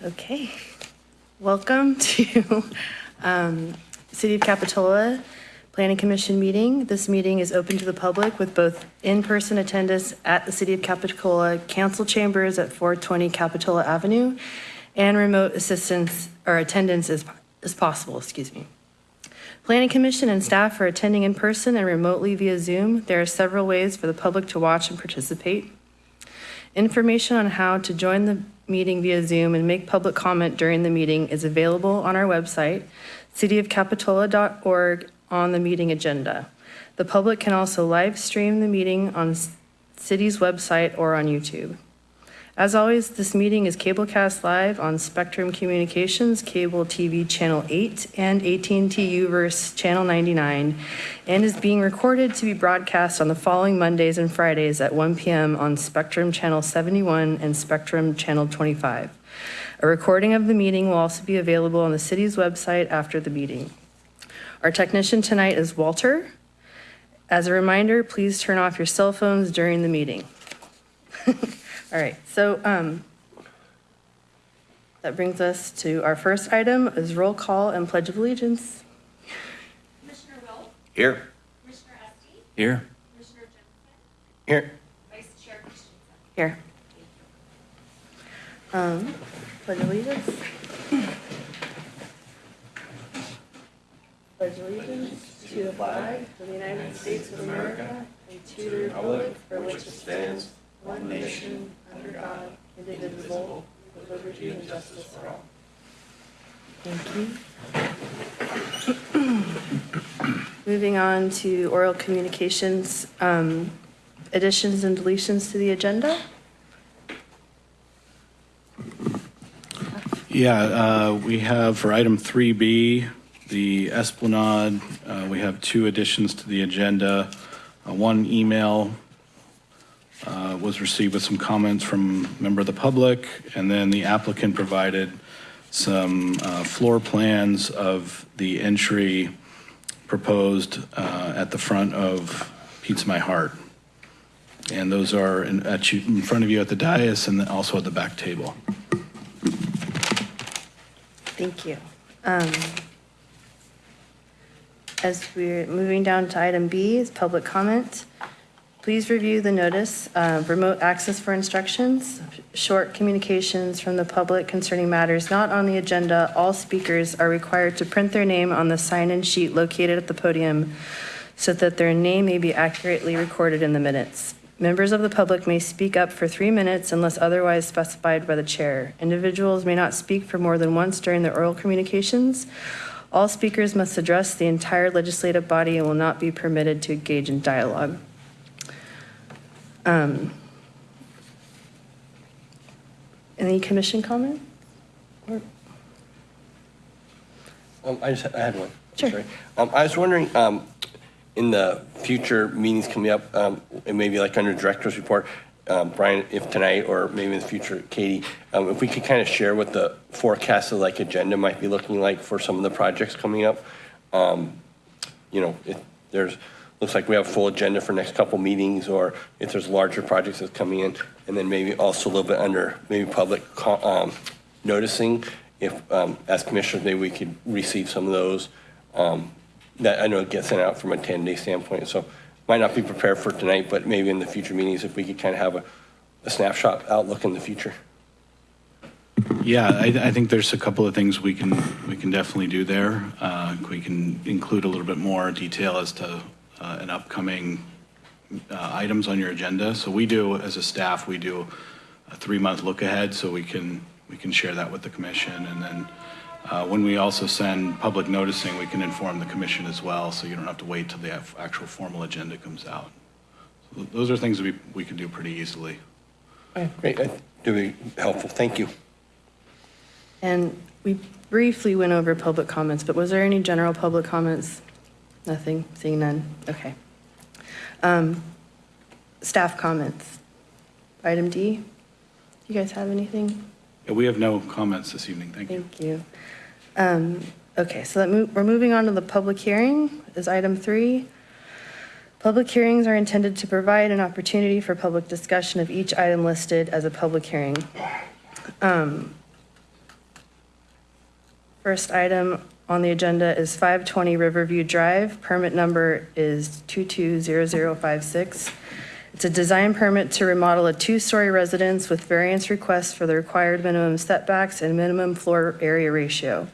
Okay, welcome to um, City of Capitola Planning Commission meeting. This meeting is open to the public with both in-person attendance at the City of Capitola Council Chambers at 420 Capitola Avenue and remote assistance or attendance as, as possible, excuse me. Planning Commission and staff are attending in person and remotely via Zoom. There are several ways for the public to watch and participate. Information on how to join the meeting via Zoom and make public comment during the meeting is available on our website, cityofcapitola.org, on the meeting agenda. The public can also live stream the meeting on city's website or on YouTube. As always, this meeting is cablecast live on Spectrum Communications Cable TV Channel 8 and AT&T U-verse Channel 99, and is being recorded to be broadcast on the following Mondays and Fridays at 1 PM on Spectrum Channel 71 and Spectrum Channel 25. A recording of the meeting will also be available on the city's website after the meeting. Our technician tonight is Walter. As a reminder, please turn off your cell phones during the meeting. All right, so um, that brings us to our first item is roll call and pledge of allegiance. Commissioner Wilk, Here. Commissioner Estee, Here. Commissioner Jensen, Here. Vice Chair Christensen. Here. Um, Pledge of allegiance. Pledge of allegiance to the flag of the United States of America and to the republic for which it stands, one nation, under God, indivisible, with liberty and justice for all. Thank you. Moving on to oral communications, um, additions and deletions to the agenda. Yeah, uh, we have for item 3B, the Esplanade, uh, we have two additions to the agenda. Uh, One email uh, was received with some comments from member of the public, and then the applicant provided some uh, floor plans of the entry proposed uh, at the front of Pizza My Heart. And those are in you- in front of you at the dais and also at the back table. Thank you. Um, As we're moving down to item B, is public comment. Please review the notice, remote access for instructions, short communications from the public concerning matters not on the agenda. All speakers are required to print their name on the sign-in sheet located at the podium so that their name may be accurately recorded in the minutes. Members of the public may speak up for three minutes unless otherwise specified by the chair. Individuals may not speak for more than once during the oral communications. All speakers must address the entire legislative body and will not be permitted to engage in dialogue. Um, Any commission comment? Or- Um, I just, I had one. Sure. Sorry. Um, I was wondering, um, in the future meetings coming up, um, and maybe like under director's report, um, Brian, if tonight or maybe in the future, Katie, um, if we could kind of share what the forecast of like agenda might be looking like for some of the projects coming up. Um, you know, if there's, looks like we have a full agenda for next couple meetings, or if there's larger projects that's coming in, and then maybe also a little bit under, maybe public um, noticing, if, um, as commissioners, maybe we could receive some of those. Um, That, I know gets sent out from a 10-day standpoint, so might not be prepared for tonight, but maybe in the future meetings, if we could kind of have a a snapshot outlook in the future. Yeah, I, I think there's a couple of things we can, we can definitely do there. Uh, We can include a little bit more detail as to uh, an upcoming uh, items on your agenda. So we do, as a staff, we do a three-month look ahead, so we can, we can share that with the commission. And then uh, when we also send public noticing, we can inform the commission as well, so you don't have to wait till the actual formal agenda comes out. So Those are things that we, we can do pretty easily. Great, that would be helpful, thank you. And we briefly went over public comments, but was there any general public comments? Nothing, seeing none, okay. Um, Staff comments. Item D, you guys have anything? Yeah, We have no comments this evening, thank you. Thank you. Um, Okay, so that mo- we're moving on to the public hearing, is item three. Public hearings are intended to provide an opportunity for public discussion of each item listed as a public hearing. Um, First item on the agenda is 520 Riverview Drive. Permit number is 220056. It's a design permit to remodel a two-story residence with variance requests for the required minimum setbacks and minimum floor area ratio.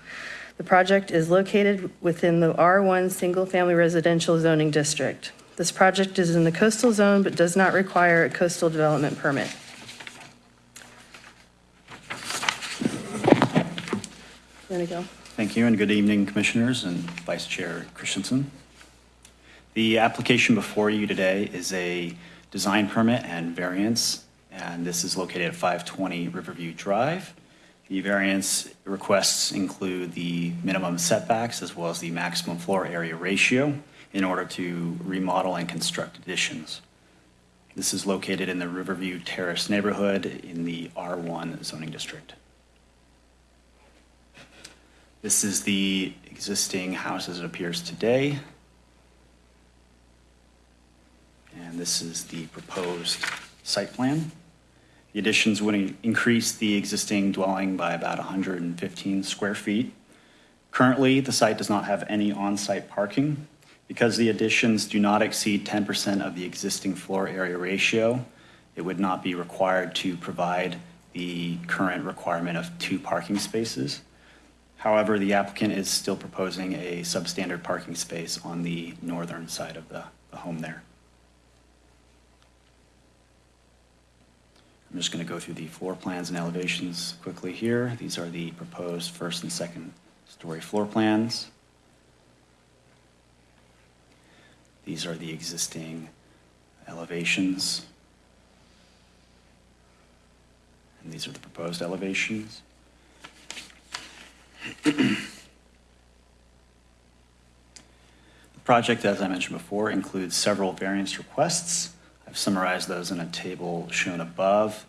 The project is located within the R1 Single Family Residential Zoning District. This project is in the coastal zone but does not require a coastal development permit. Want to go? Thank you, and good evening, Commissioners and Vice Chair Christensen. The application before you today is a design permit and variance, and this is located at 520 Riverview Drive. The variance requests include the minimum setbacks as well as the maximum floor area ratio in order to remodel and construct additions. This is located in the Riverview Terrace neighborhood in the R1 zoning district. This is the existing house as it appears today. And this is the proposed site plan. The additions would increase the existing dwelling by about 115 square feet. Currently, the site does not have any on-site parking. Because the additions do not exceed 10% of the existing floor area ratio, it would not be required to provide the current requirement of two parking spaces. However, the applicant is still proposing a substandard parking space on the northern side of the, the home there. I'm just going to go through the floor plans and elevations quickly here. These are the proposed first and second story floor plans. These are the existing elevations. And these are the proposed elevations. The project, as I mentioned before, includes several variance requests. I've summarized those in a table shown above,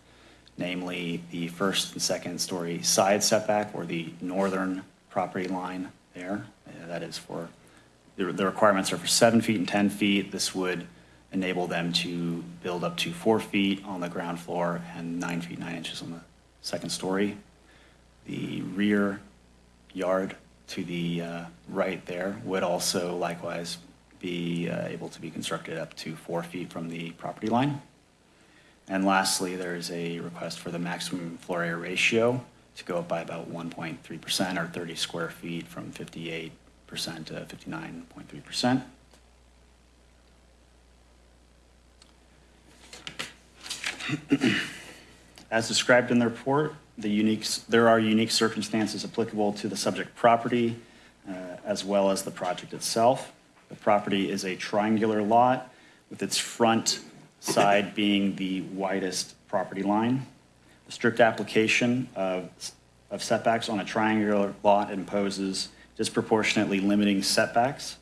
namely the first and second story side setback or the northern property line there. That is for, the the requirements are for seven feet and 10 feet. This would enable them to build up to four feet on the ground floor and nine feet, nine inches on the second story. The rear yard to the uh, right there would also likewise be uh, able to be constructed up to four feet from the property line. And lastly, there is a request for the maximum floor area ratio to go up by about 1.3% or 30 square feet from 58% to 59.3%. As described in the report, the unique, there are unique circumstances applicable to the subject property uh, as well as the project itself. The property is a triangular lot with its front side being the widest property line. The strict application of of setbacks on a triangular lot imposes disproportionately limiting setbacks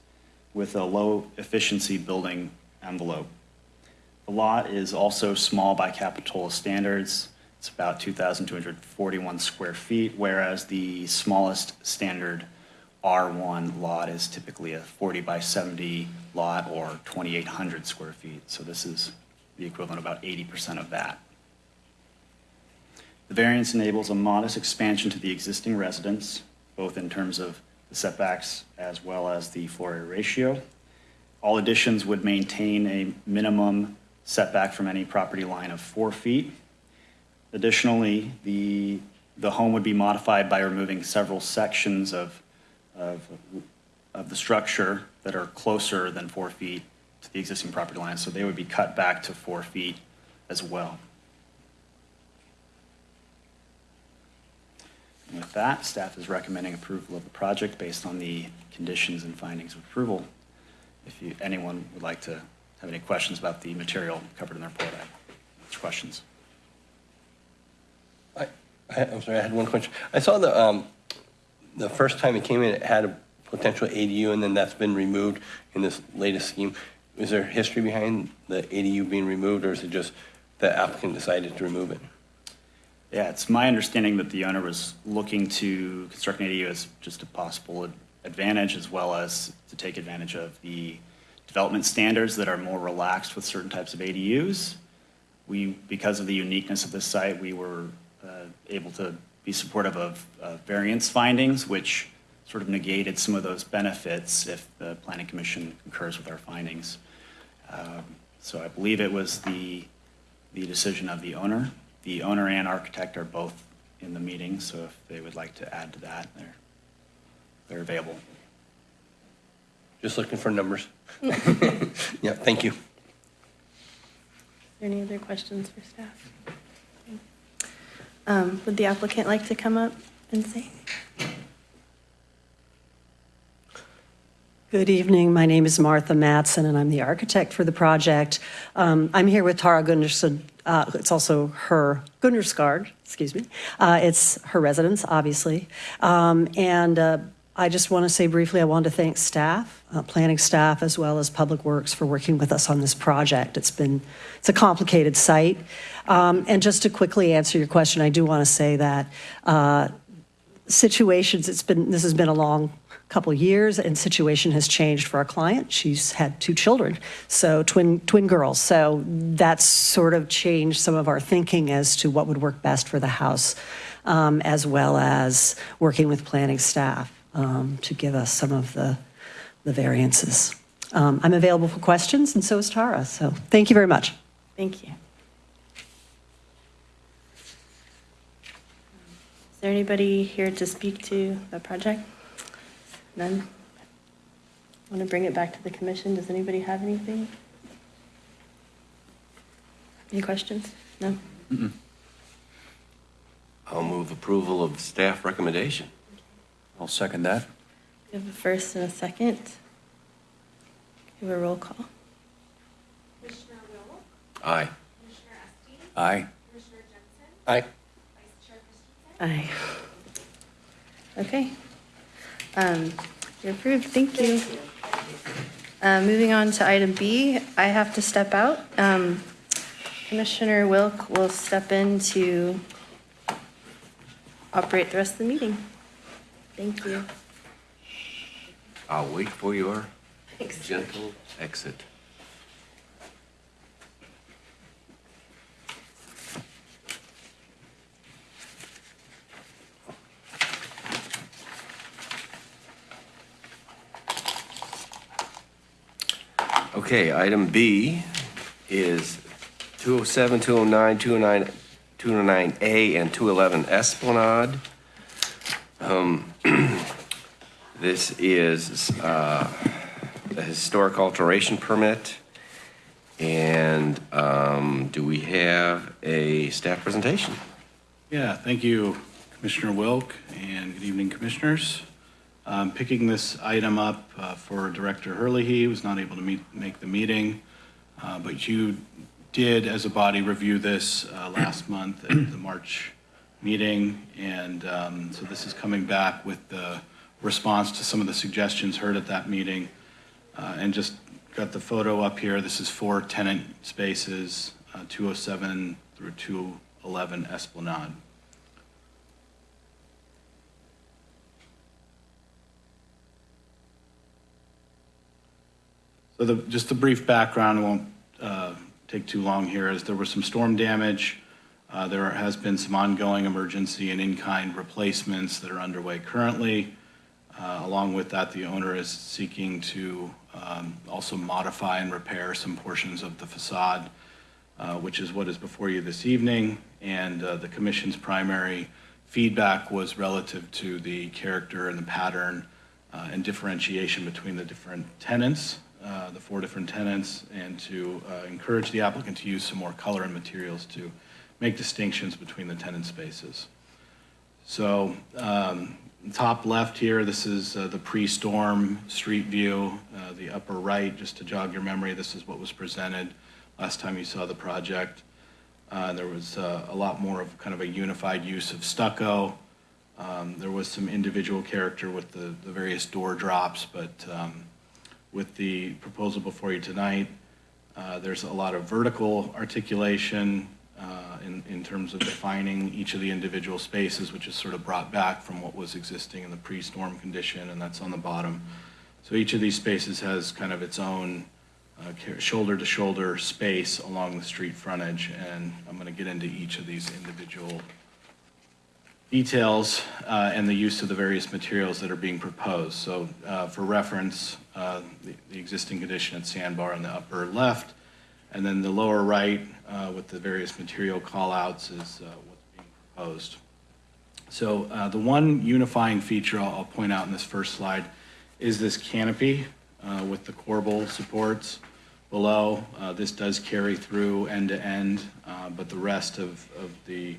with a low efficiency building envelope. The lot is also small by Capitola standards. It's about 2,241 square feet, whereas the smallest standard R1 lot is typically a 40 by 70 lot or 2,800 square feet. So this is the equivalent of about 80% of that. The variance enables a modest expansion to the existing residence, both in terms of the setbacks as well as the floor area ratio. All additions would maintain a minimum setback from any property line of four feet. Additionally, the, the home would be modified by removing several sections of, of, of the structure that are closer than four feet to the existing property line, so they would be cut back to four feet as well. And with that, staff is recommending approval of the project based on the conditions and findings of approval. If you, anyone would like to have any questions about the material covered in the report, I have questions. I, I'm sorry, I had one question. I saw the, um, the first time it came in, it had a potential ADU, and then that's been removed in this latest scheme. Is there history behind the ADU being removed, or is it just the applicant decided to remove it? Yeah, it's my understanding that the owner was looking to construct an ADU as just a possible advantage as well as to take advantage of the development standards that are more relaxed with certain types of ADUs. We, because of the uniqueness of this site, we were able to be supportive of uh, variance findings, which sort of negated some of those benefits if the planning commission concurs with our findings. Um, So I believe it was the, the decision of the owner. The owner and architect are both in the meeting, so if they would like to add to that, they're, they're available. Just looking for numbers. Yeah, thank you. Any other questions for staff? Um, Would the applicant like to come up and say? Good evening. My name is Martha Matson, and I'm the architect for the project. Um, I'm here with Tara Gunderson. Uh, It's also her Gunderskard, excuse me. Uh, It's her residence, obviously. Um, And uh, I just want to say briefly, I want to thank staff, uh, planning staff, as well as Public Works for working with us on this project. It's been, it's a complicated site. Um, And just to quickly answer your question, I do want to say that uh, situations, it's been, this has been a long couple years, and situation has changed for our client. She's had two children, so twin, twin girls. So that's sort of changed some of our thinking as to what would work best for the house, um, as well as working with planning staff um, to give us some of the, the variances. Um, I'm available for questions, and so is Tara, so thank you very much. Thank you. Is there anybody here to speak to the project? None? I Want to bring it back to the commission? Does anybody have anything? Any questions? No? I'll move approval of staff recommendation. I'll second that. We have a first and a second. We have a roll call. Commissioner Wilk, Aye. Commissioner Estee, Aye. Commissioner Jensen, Aye. Vice Chair Christensen. Aye. Okay. Um, You're approved, thank you. Uh, Moving on to item B, I have to step out. Um, Commissioner Wilk will step in to operate the rest of the meeting. Thank you. I'll wait for your gentle exit. Okay, item B is 207, 209, 209, 209A, and 211 Esplanade. Um, This is uh, a historic alteration permit. And um, do we have a staff presentation? Yeah, thank you, Commissioner Wilk, and good evening, Commissioners. Um, Picking this item up uh, for Director Hurley, he was not able to meet, make the meeting, uh, but you did, as a body, review this uh, last month at the March meeting, and um, so this is coming back with the response to some of the suggestions heard at that meeting. Uh, And just got the photo up here, this is four tenant spaces, uh, 207 through 211 Esplanade. So the, just a brief background, won't uh, take too long here, is there was some storm damage. Uh, There has been some ongoing emergency and in-kind replacements that are underway currently. Uh, Along with that, the owner is seeking to um, also modify and repair some portions of the facade, uh, which is what is before you this evening. And uh, the commission's primary feedback was relative to the character and the pattern uh, and differentiation between the different tenants, uh, the four different tenants, and to uh, encourage the applicant to use some more color and materials to make distinctions between the tenant spaces. So, um, top left here, this is uh, the pre-storm street view. Uh, The upper right, just to jog your memory, this is what was presented last time you saw the project. Uh, There was uh, a lot more of kind of a unified use of stucco. Um, There was some individual character with the the various door drops, but um, with the proposal before you tonight, uh, there's a lot of vertical articulation uh, in, in terms of defining each of the individual spaces, which is sort of brought back from what was existing in the pre-storm condition, and that's on the bottom. So each of these spaces has kind of its own uh, shoulder-to-shoulder space along the street frontage, and I'm going to get into each of these individual details uh, and the use of the various materials that are being proposed. So uh, for reference, uh, the the existing condition at Sandbar on the upper left, and then the lower right uh, with the various material callouts is uh, what's being proposed. So uh, the one unifying feature I'll I'll point out in this first slide is this canopy uh, with the corbel supports below. Uh, This does carry through end to end, but the rest of of the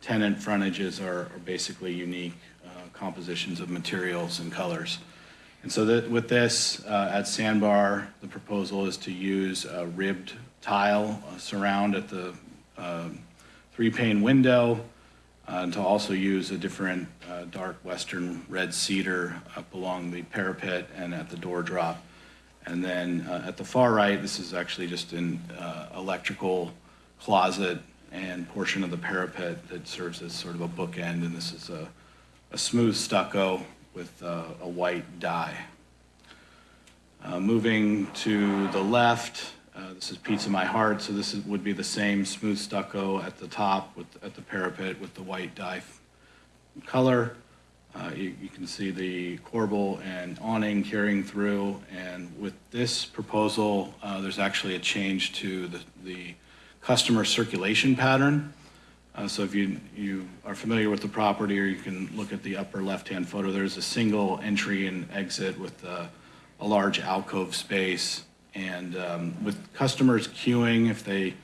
tenant frontages are are basically unique compositions of materials and colors. And so that, with this, uh, at Sandbar, the proposal is to use ribbed tile uh, surround at the um, three-pane window, uh, and to also use a different uh, dark western red cedar up along the parapet and at the door drop. And then uh, at the far right, this is actually just an uh, electrical closet and portion of the parapet that serves as sort of a bookend, and this is a, a smooth stucco with uh, a white dye. Uh, Moving to the left, uh, this is Pizza My Heart, so this is- would be the same smooth stucco at the top with, at the parapet with the white dye color. Uh, You you can see the corbel and awning carrying through, and with this proposal, uh, there's actually a change to the, the customer circulation pattern. Uh, So if you, you are familiar with the property, or you can look at the upper left-hand photo, there's a single entry and exit with uh, a large alcove space. And um, with customers queuing, if they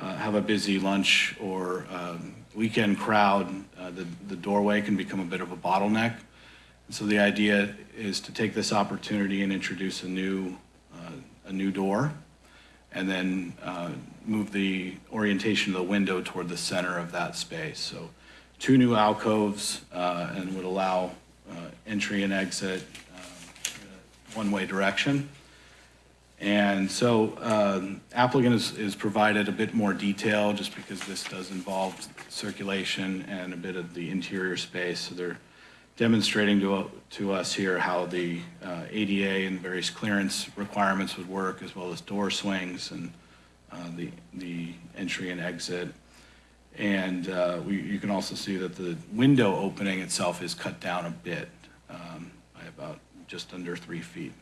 uh, have a busy lunch or um, weekend crowd, uh, the the doorway can become a bit of a bottleneck. And So the idea is to take this opportunity and introduce a new, uh, a new door, and then uh, move the orientation of the window toward the center of that space. So two new alcoves, uh, and would allow uh, entry and exit one-way direction. And so um, applicant is, is provided a bit more detail, just because this does involve circulation and a bit of the interior space. So they're demonstrating to, to us here how the uh, ADA and various clearance requirements would work, as well as door swings and uh, the, the entry and exit. And uh, we, you can also see that the window opening itself is cut down a bit, um, by about just under three feet.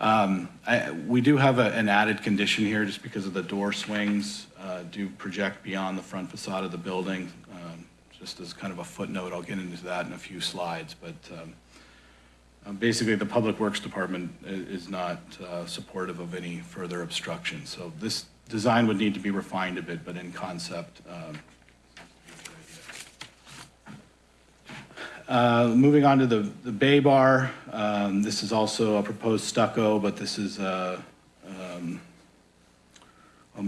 Um, I, we do have a, an added condition here, just because of the door swings, uh, do project beyond the front facade of the building. Um, Just as kind of a footnote, I'll get into that in a few slides, but, um, uh, basically, the Public Works Department is not, uh, supportive of any further obstruction. So this design would need to be refined a bit, but in concept, Uh, Moving on to the, the bay bar, um, this is also a proposed stucco, but this is a, um, a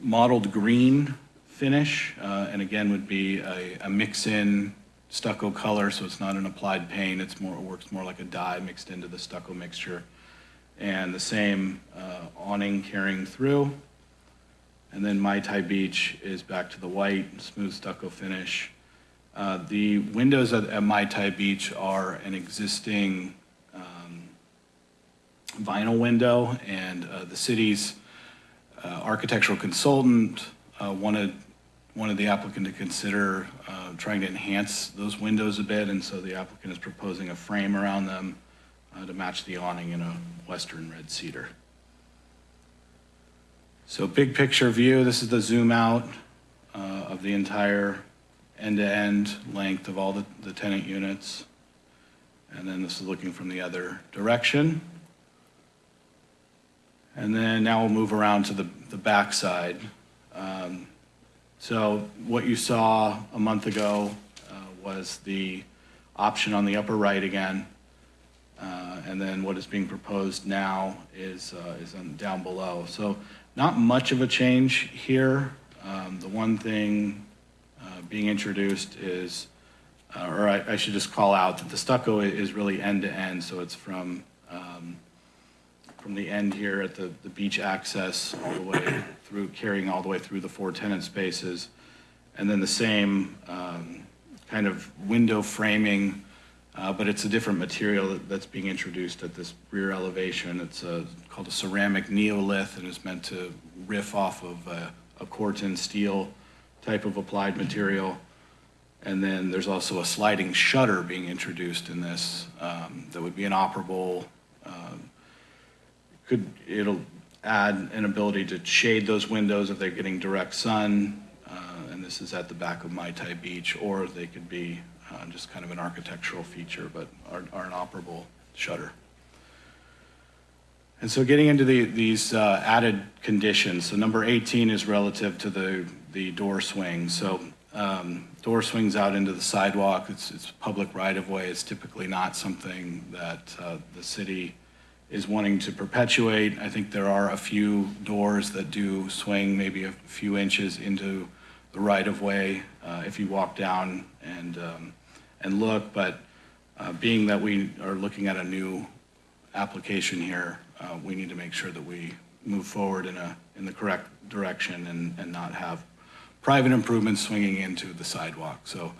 mottled green finish, uh, and again, would be a, a mix-in stucco color, so it's not an applied paint, it's more, it works more like a dye mixed into the stucco mixture. And the same uh, awning carrying through. And then Mai Tai Beach is back to the white, smooth stucco finish. Uh, The windows at at Mai Tai Beach are an existing um, vinyl window, and uh, the city's uh, architectural consultant uh, wanted, wanted the applicant to consider uh, trying to enhance those windows a bit, and so the applicant is proposing a frame around them to match the awning in a western red cedar. So big picture view, this is the zoom out of the entire end-to-end length of all the the tenant units. And then this is looking from the other direction. And then now we'll move around to the, the backside. Um, So what you saw a month ago uh, was the option on the upper right again. Uh, And then what is being proposed now is, uh, is down below. So not much of a change here. Um, The one thing being introduced is, uh, or I I should just call out that the stucco is really end-to-end, so it's from, um, from the end here at the, the beach access all the way through, carrying all the way through the four tenant spaces. And then the same um, kind of window framing Uh, But it's a different material that- that's being introduced at this rear elevation. It's uh, called a ceramic neolith and is meant to riff off of a a Corten steel type of applied material. And then there's also a sliding shutter being introduced in this um, that would be inoperable. um, Could, it'll add an ability to shade those windows if they're getting direct sun, uh, and this is at the back of Mai Tai Beach, or they could be uh, just kind of an architectural feature, but are are an operable shutter. And so getting into the, these uh, added conditions, so number 18 is relative to the, the door swings. So um, door swings out into the sidewalk, it's, it's public right-of-way, it's typically not something that uh, the city is wanting to perpetuate. I think there are a few doors that do swing maybe a few inches into the right-of-way uh, if you walk down and, um, and look, but uh, being that we are looking at a new application here, uh, we need to make sure that we move forward in a, in the correct direction and, and not have private improvements swinging into the sidewalk. So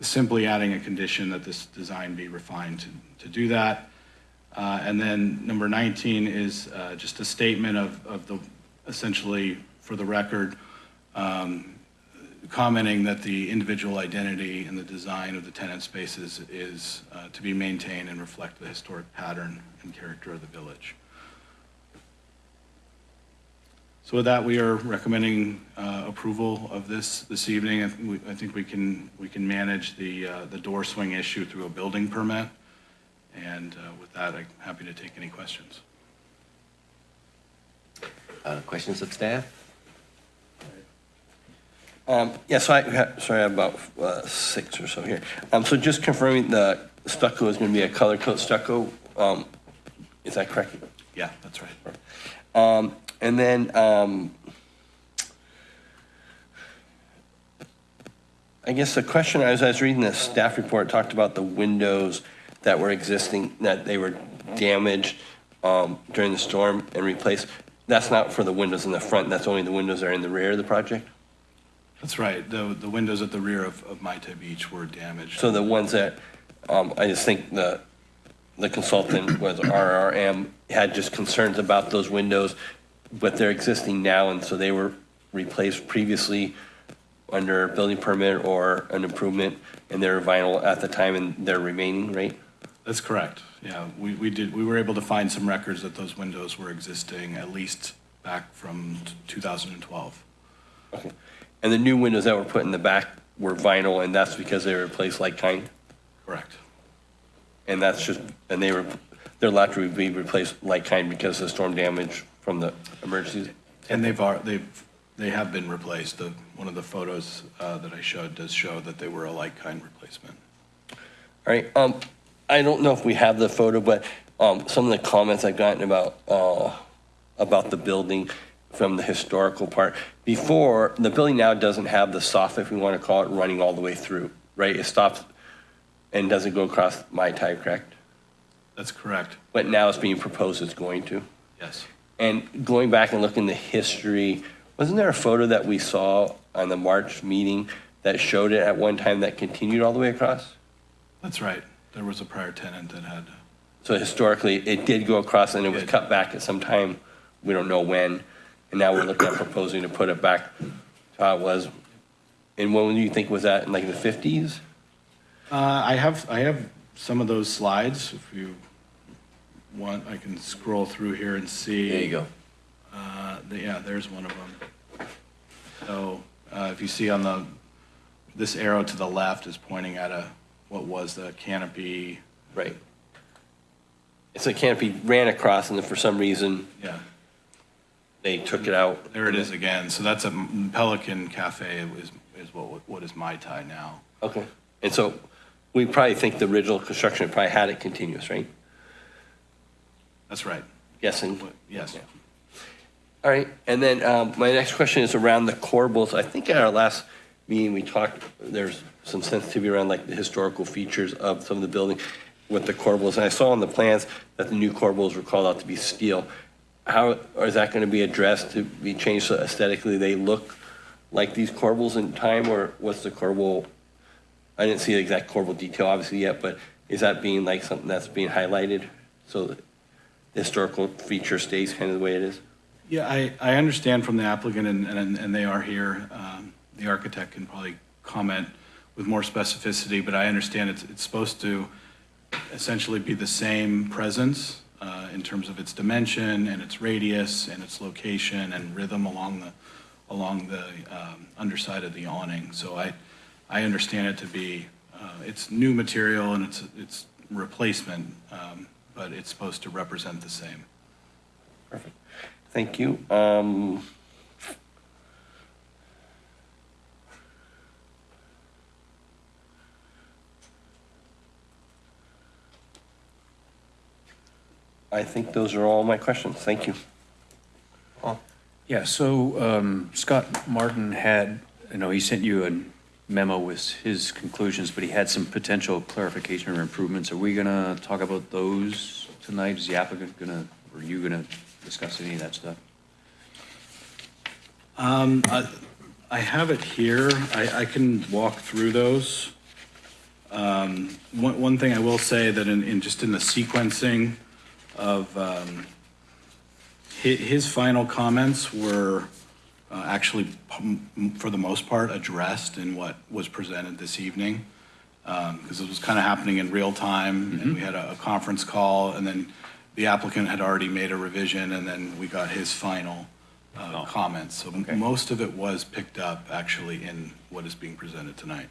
simply adding a condition that this design be refined to, to do that. Uh, And then number 19 is uh, just a statement of, of the, essentially, for the record, um, commenting that the individual identity and the design of the tenant spaces is uh, to be maintained and reflect the historic pattern and character of the village. So with that, we are recommending uh, approval of this this evening. I think we- I think we can, we can manage the, uh, the door swing issue through a building permit. And uh, with that, I'm happy to take any questions. Uh, Questions of staff? Um, Yeah, so I, sorry, I have about uh, six or so here. Um, So just confirming the stucco is going to be a color coat stucco, um, is that correct? Yeah, that's right. Um, And then, um, I guess the question, as I was reading the staff report, talked about the windows that were existing, that they were damaged um, during the storm and replaced. That's not for the windows in the front, that's only the windows that are in the rear of the project? That's right. The, the windows at the rear of, of Mai Beach were damaged. So the ones that, um, I just think the, the consultant was RRM, had just concerns about those windows, but they're existing now, and so they were replaced previously under building permit or an improvement, and they're vinyl at the time, and they're remaining, right? That's correct. Yeah, we, we did, we were able to find some records that those windows were existing at least back from 2012. Okay. And the new windows that were put in the back were vinyl, and that's because they were replaced like kind? Correct. And that's just, and they were, they're allowed to be replaced like kind because of storm damage from the emergency. And they've, are- they've, they have been replaced. The, one of the photos uh, that I showed does show that they were a like-kind replacement. All right, um, I don't know if we have the photo, but, um, some of the comments I've gotten about, uh, about the building from the historical part. Before, the building now doesn't have the soffit, if we want to call it, running all the way through, right? It stops and doesn't go across Mai Tai, correct? That's correct. But now it's being proposed it's going to. Yes. And going back and looking the history, wasn't there a photo that we saw on the March meeting that showed it at one time that continued all the way across? That's right. There was a prior tenant that had, So historically, it did go across and it was cut back at some time, we don't know when. And now we're looking at proposing to put it back to how it was. And when do you think was that, in like the 50s? Uh, I have, I have some of those slides. If you want, I can scroll through here and see. There you go. Uh, the- Yeah, there's one of them. So uh, if you see on the, this arrow to the left is pointing at a, what was the canopy, Right. It's a canopy ran across and then for some reason, yeah, they took it out. there it is again. So that's a Pelican Cafe is, is what, what is Mai Tai now. Okay. And so we probably think the original construction probably had it continuous, right? That's right. Guessing. Yes. Yeah. All right, and then um, my next question is around the corbels. I think at our last meeting, we talked, there's some sensitivity around like the historical features of some of the building with the corbels. And I saw on the plans that the new corbels were called out to be steel. How, is that going to be addressed to be changed so aesthetically they look like these corbels in time? Or what's the corbel? I didn't see the exact corbel detail obviously yet, but is that being like something that's being highlighted? So historical feature stays kind of the way it is? Yeah, I, I understand from the applicant, and, and and they are here. Um, The architect can probably comment with more specificity, but I understand it's, it's supposed to essentially be the same presence uh, in terms of its dimension and its radius and its location and rhythm along the, along the um, underside of the awning. So I, I understand it to be, uh, it's new material and it's, it's replacement, um, but it's supposed to represent the same. Perfect. Thank you. Um, I think those are all my questions. Thank you. Yeah, so um, Scott Martin had, you know, he sent you a memo with his conclusions, but he had some potential clarification or improvements. Are we going to talk about those tonight? Is the applicant going to, or you going to discuss any of that stuff? Um, I I have it here. I, I can walk through those. Um, One, one thing I will say that in, in, just in the sequencing of, um, hi- his final comments were uh, actually, for the most part, addressed in what was presented this evening. Because it was kind of happening in real time, and we had a, a conference call, and then the applicant had already made a revision, and then we got his final uh, Oh. comments. So Okay. most of it was picked up actually in what is being presented tonight.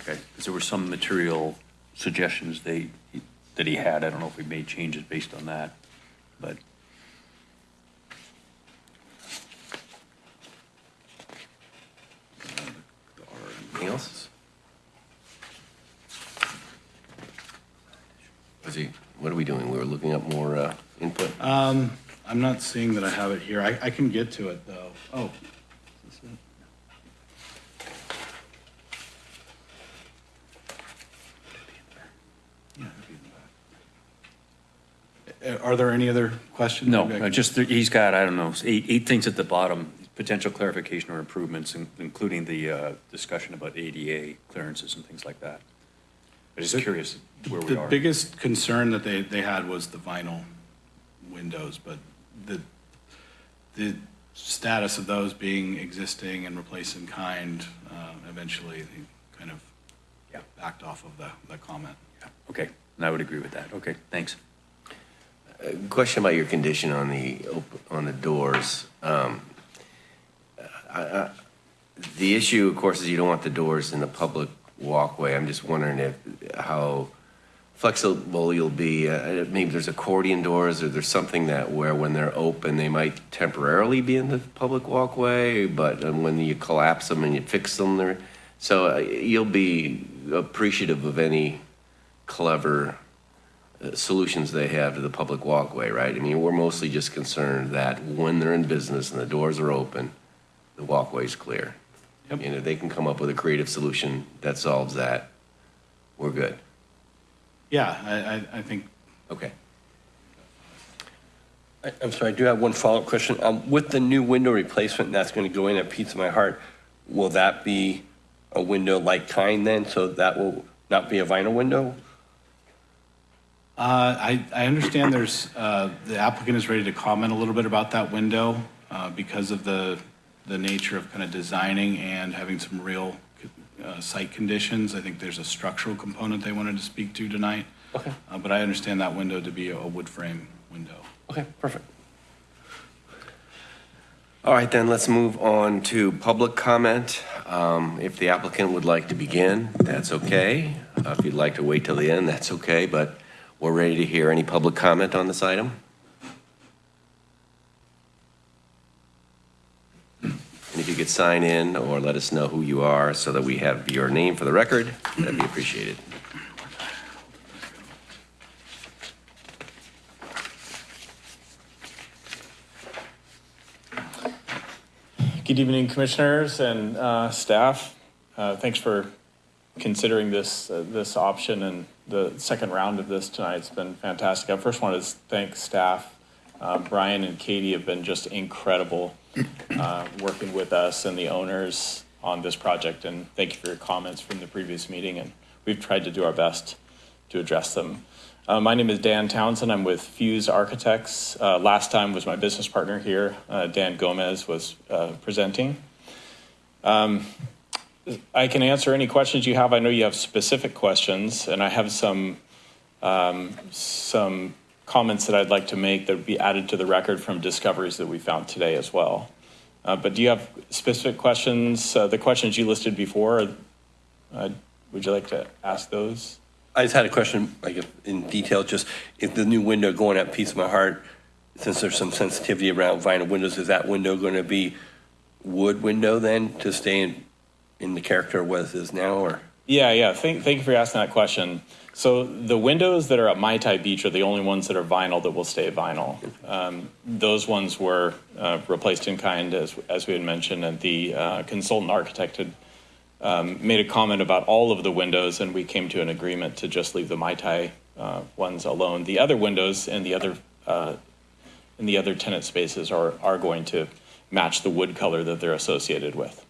Okay, because there were some material suggestions they, that he had. I don't know if we made changes based on that, but Anything else? Was he, what are we doing? We were looking up more uh, input? Um, I'm not seeing that I have it here. I, I can get to it, though. Oh. is this it? Yeah, it'd be in the back. Are there any other questions? no, Maybe I uh, just, he's got, I don't know, eight, eight things at the bottom, potential clarification or improvements, in- including the uh, discussion about ADA clearances and things like that. I'm just The- curious where we The are. The biggest concern that they, they had was the vinyl windows, but the, the status of those being existing and replaced in kind, uh, eventually they kind of Yeah. backed off of the, the comment. Okay, and I would agree with that. Okay, thanks. Uh, Question about your condition on the, op- on the doors. Um, I- The issue, of course, is you don't want the doors in the public walkway. I'm just wondering if, how flexible you'll be. Uh, Maybe there's accordion doors, or there's something that where when they're open, they might temporarily be in the public walkway, but uh, when you collapse them and you fix them, they're, so uh, you'll be appreciative of any clever uh, solutions they have to the public walkway, right? I mean, we're mostly just concerned that when they're in business and the doors are open, the walkway's clear. Yep. And if they can come up with a creative solution that solves that, we're good. Yeah, I, I, I think, Okay. I- I'm sorry, I do have one follow-up question. Um, With the new window replacement that's going to go in at Pizza My Heart, will that be a window like kind then? So that will not be a vinyl window? uh, I, I understand there's, uh, the applicant is ready to comment a little bit about that window, uh, because of the, the nature of kind of designing and having some real, uh, site conditions. I think there's a structural component they wanted to speak to tonight. Okay. Uh, but I understand that window to be a wood frame window. Okay, perfect. All right, then, let's move on to public comment. Um, If the applicant would like to begin, that's okay. Uh, If you'd like to wait till the end, that's okay, but we're ready to hear any public comment on this item. And if you could sign in or let us know who you are so that we have your name for the record, that'd be appreciated. Good evening, Commissioners and uh, staff. Uh, Thanks for considering this, uh, this option and the second round of this tonight. It's been fantastic. I first want to thank staff. Uh, Brian and Katie have been just incredible uh, working with us and the owners on this project. And thank you for your comments from the previous meeting. And we've tried to do our best to address them. Uh, my name is Dan Townsend. I'm with Fuse Architects. Uh, last time was my business partner here. Uh, Dan Gomez was presenting. Um, I can answer any questions you have. I know you have specific questions, and I have some um, some comments that I'd like to make that would be added to the record from discoveries that we found today as well. Uh, but do you have specific questions? Uh, the questions you listed before, uh, would you like to ask those? I just had a question, like in detail, just if the new window going at Pizza My Heart, since there's some sensitivity around vinyl windows, is that window going to be wood window then to stay in, in the character of what it is now or? Yeah, yeah. Thank, thank you for asking that question. So the windows that are at Mai Tai Beach are the only ones that are vinyl that will stay vinyl. Um, those ones were uh, replaced in kind, as, as we had mentioned, and the uh, consultant architect had um, made a comment about all of the windows, and we came to an agreement to just leave the Mai Tai uh, ones alone. The other windows and the other uh, in the other tenant spaces are are going to match the wood color that they're associated with.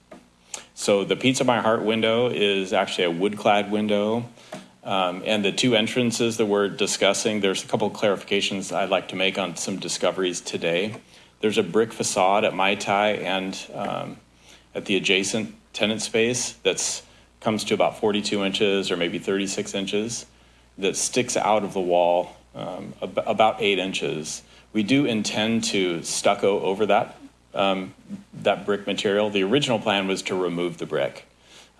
So the Pizza My Heart window is actually a wood clad window. Um, and the two entrances that we're discussing, there's a couple of clarifications I'd like to make on some discoveries today. There's a brick facade at Mai Tai and um, at the adjacent tenant space that's comes to about 42 inches or maybe 36 inches that sticks out of the wall um, ab- about eight inches. We do intend to stucco over that um, that brick material. The original plan was to remove the brick,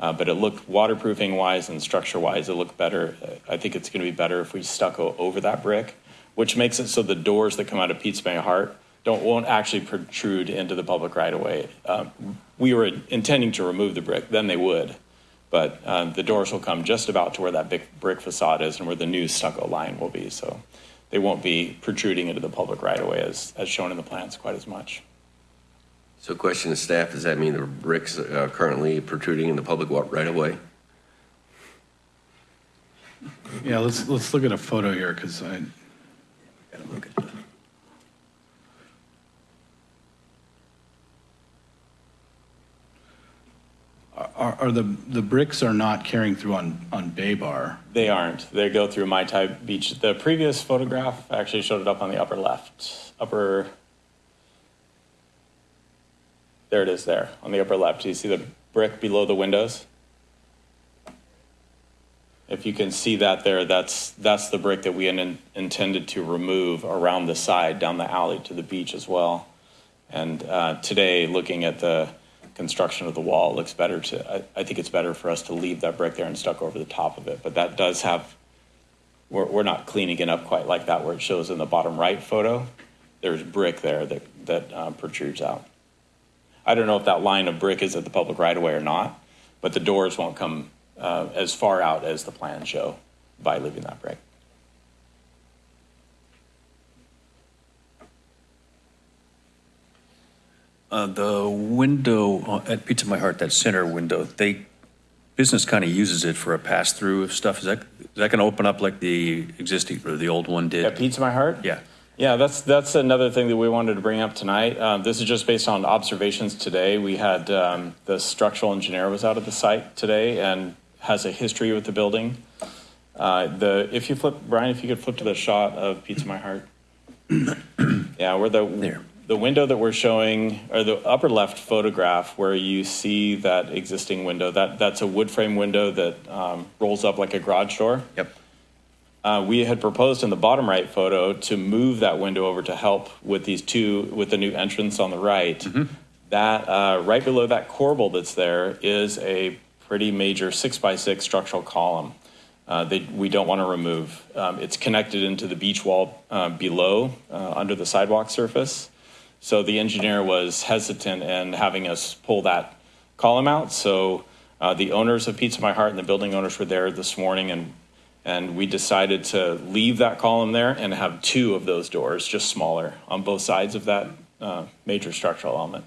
uh, but it looked waterproofing wise and structure wise, it looked better. I think it's going to be better if we stucco over that brick, which makes it so the doors that come out of Pizza My Heart don't won't actually protrude into the public right of way. Um, we were intending to remove the brick, then they would, but um, the doors will come just about to where that big brick facade is and where the new stucco line will be. So they won't be protruding into the public right of way as, as shown in the plans quite as much. So question to staff, does that mean the bricks are currently protruding in the public wa- right away? Yeah, let's, let's look at a photo here, because I, Gotta look at are, are the, the bricks are not carrying through on, on Bay Bar? They aren't. They go through Mai Tai Beach. The previous photograph actually showed it up on the upper left, upper. There it is there on the upper left. Do you see the brick below the windows? If you can see that there, that's, that's the brick that we in- intended to remove around the side, down the alley to the beach as well. And uh, today, looking at the construction of the wall, looks better to, I, I think it's better for us to leave that brick there and stuck over the top of it. But that does have, we're, we're not cleaning it up quite like that where it shows in the bottom right photo. There's brick there that, that uh, protrudes out. I don't know if that line of brick is at the public right of way or not, but the doors won't come uh, as far out as the plans show by leaving that brick. Uh, the window at Pizza My Heart, that center window, they, business kind of uses it for a pass-through of stuff. Is that, is that going to open up like the existing, or the old one did? At Pizza My Heart? Yeah. Yeah, that's, that's another thing that we wanted to bring up tonight. Um, this is just based on observations today. We had, um, the structural engineer was out at the site today and has a history with the building. Uh, the, if you flip, Brian, if you could flip to the shot of Pizza My Heart. Yeah, where the, There. the window that we're showing, or the upper left photograph where you see that existing window, that, that's a wood frame window that, um, rolls up like a garage door. Yep. Uh, we had proposed in the bottom right photo to move that window over to help with these two, with the new entrance on the right. That, uh, right below that corbel that's there is a pretty major six by six structural column. Uh, they, we don't want to remove. Um, it's connected into the beach wall, uh, below, uh, under the sidewalk surface. So the engineer was hesitant in having us pull that column out. So, uh, the owners of Pizza My Heart and the building owners were there this morning and and we decided to leave that column there and have two of those doors, just smaller, on both sides of that uh, major structural element.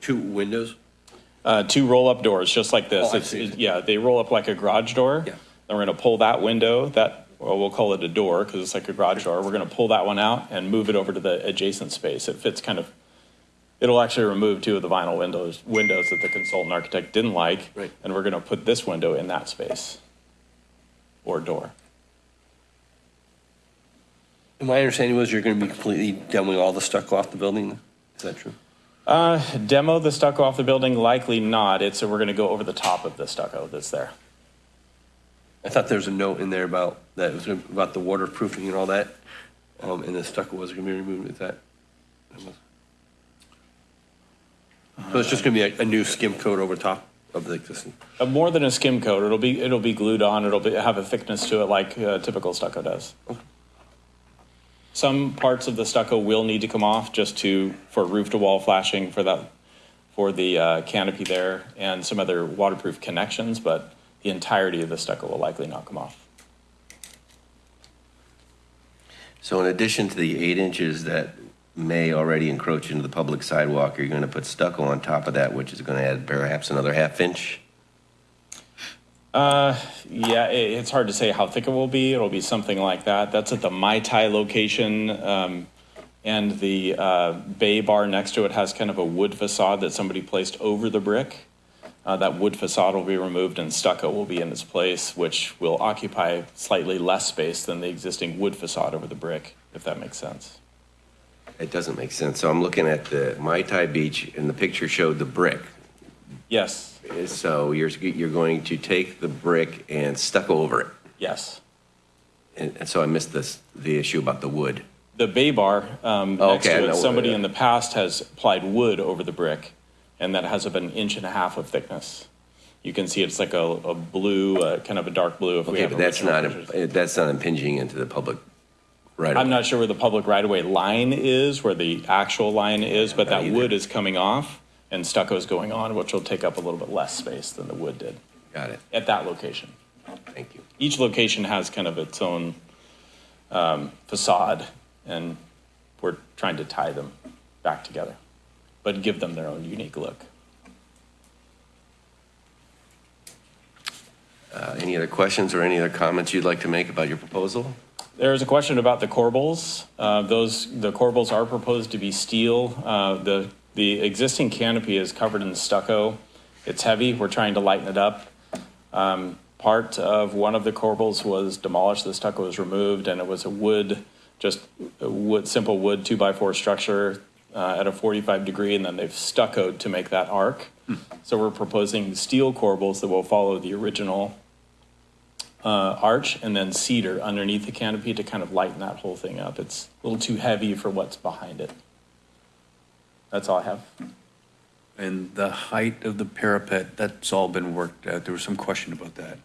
Two windows? Uh, two roll-up doors, just like this. Oh, It's- it- Yeah, they roll up like a garage door. Yeah. Then we're going to pull that window, that, well, we'll call it a door because it's like a garage door. We're going to pull that one out and move it over to the adjacent space. It fits kind of It'll actually remove two of the vinyl windows, windows that the consultant architect didn't like. Right. And we're going to put this window in that space or door. And My understanding was you're going to be completely demoing all the stucco off the building. Is that true? Uh, demo the stucco off the building? Likely not. It's, so we're going to go over the top of the stucco that's there. I thought there was a note in there about, that was about the waterproofing and all that, um, and the stucco was going to be removed. Is that? So it's just going to be a, a new skim coat over top of the existing? Uh, more than a skim coat, it'll be, it'll be glued on, it'll be, have a thickness to it like uh, typical stucco does. Some parts of the stucco will need to come off just to, for roof-to-wall flashing for that, for the uh, canopy there, and some other waterproof connections, but the entirety of the stucco will likely not come off. So in addition to the eight inches that may already encroach into the public sidewalk, are you're going to put stucco on top of that, which is going to add perhaps another half inch? Uh, yeah, it, it's hard to say how thick it will be. It'll be something like that. That's at the Mai Tai location. Um, and the uh, bay bar next to it has kind of a wood facade that somebody placed over the brick. Uh, that wood facade will be removed and stucco will be in its place, which will occupy slightly less space than the existing wood facade over the brick, if that makes sense. It doesn't make sense. So I'm looking at the Mai Tai Beach, and the picture showed the brick. Yes, So you're, you're going to take the brick and stucco over it. yes. And and so I missed this, the issue about the wood. The bay bar um, Oh, next okay, I to know it, what- somebody in the past has applied wood over the brick, and that has about an inch and a half of thickness. You can see it's like a, a blue, uh, kind of a dark blue. If we Okay, have but that's original not, pictures. that's not impinging into the public right I'm not sure where the public right-of-way line is, where the actual line is, but that either. wood is coming off and stucco is going on, which will take up a little bit less space than the wood did Got it. at that location. Thank you. Each location has kind of its own um, facade, and we're trying to tie them back together, but give them their own unique look. Uh, Any other questions or any other comments you'd like to make about your proposal? There's a question about the corbels. Uh, Those, the corbels are proposed to be steel. Uh, The, the existing canopy is covered in stucco. It's heavy, we're trying to lighten it up. Um, Part of one of the corbels was demolished, the stucco was removed, and it was a wood, just wood, simple wood two-by-four structure uh, at a 45 degree, and then they've stuccoed to make that arc. So we're proposing steel corbels that will follow the original uh, arch and then cedar underneath the canopy to kind of lighten that whole thing up. It's a little too heavy for what's behind it. That's all I have. And the height of the parapet, that's all been worked out. There was some question about that.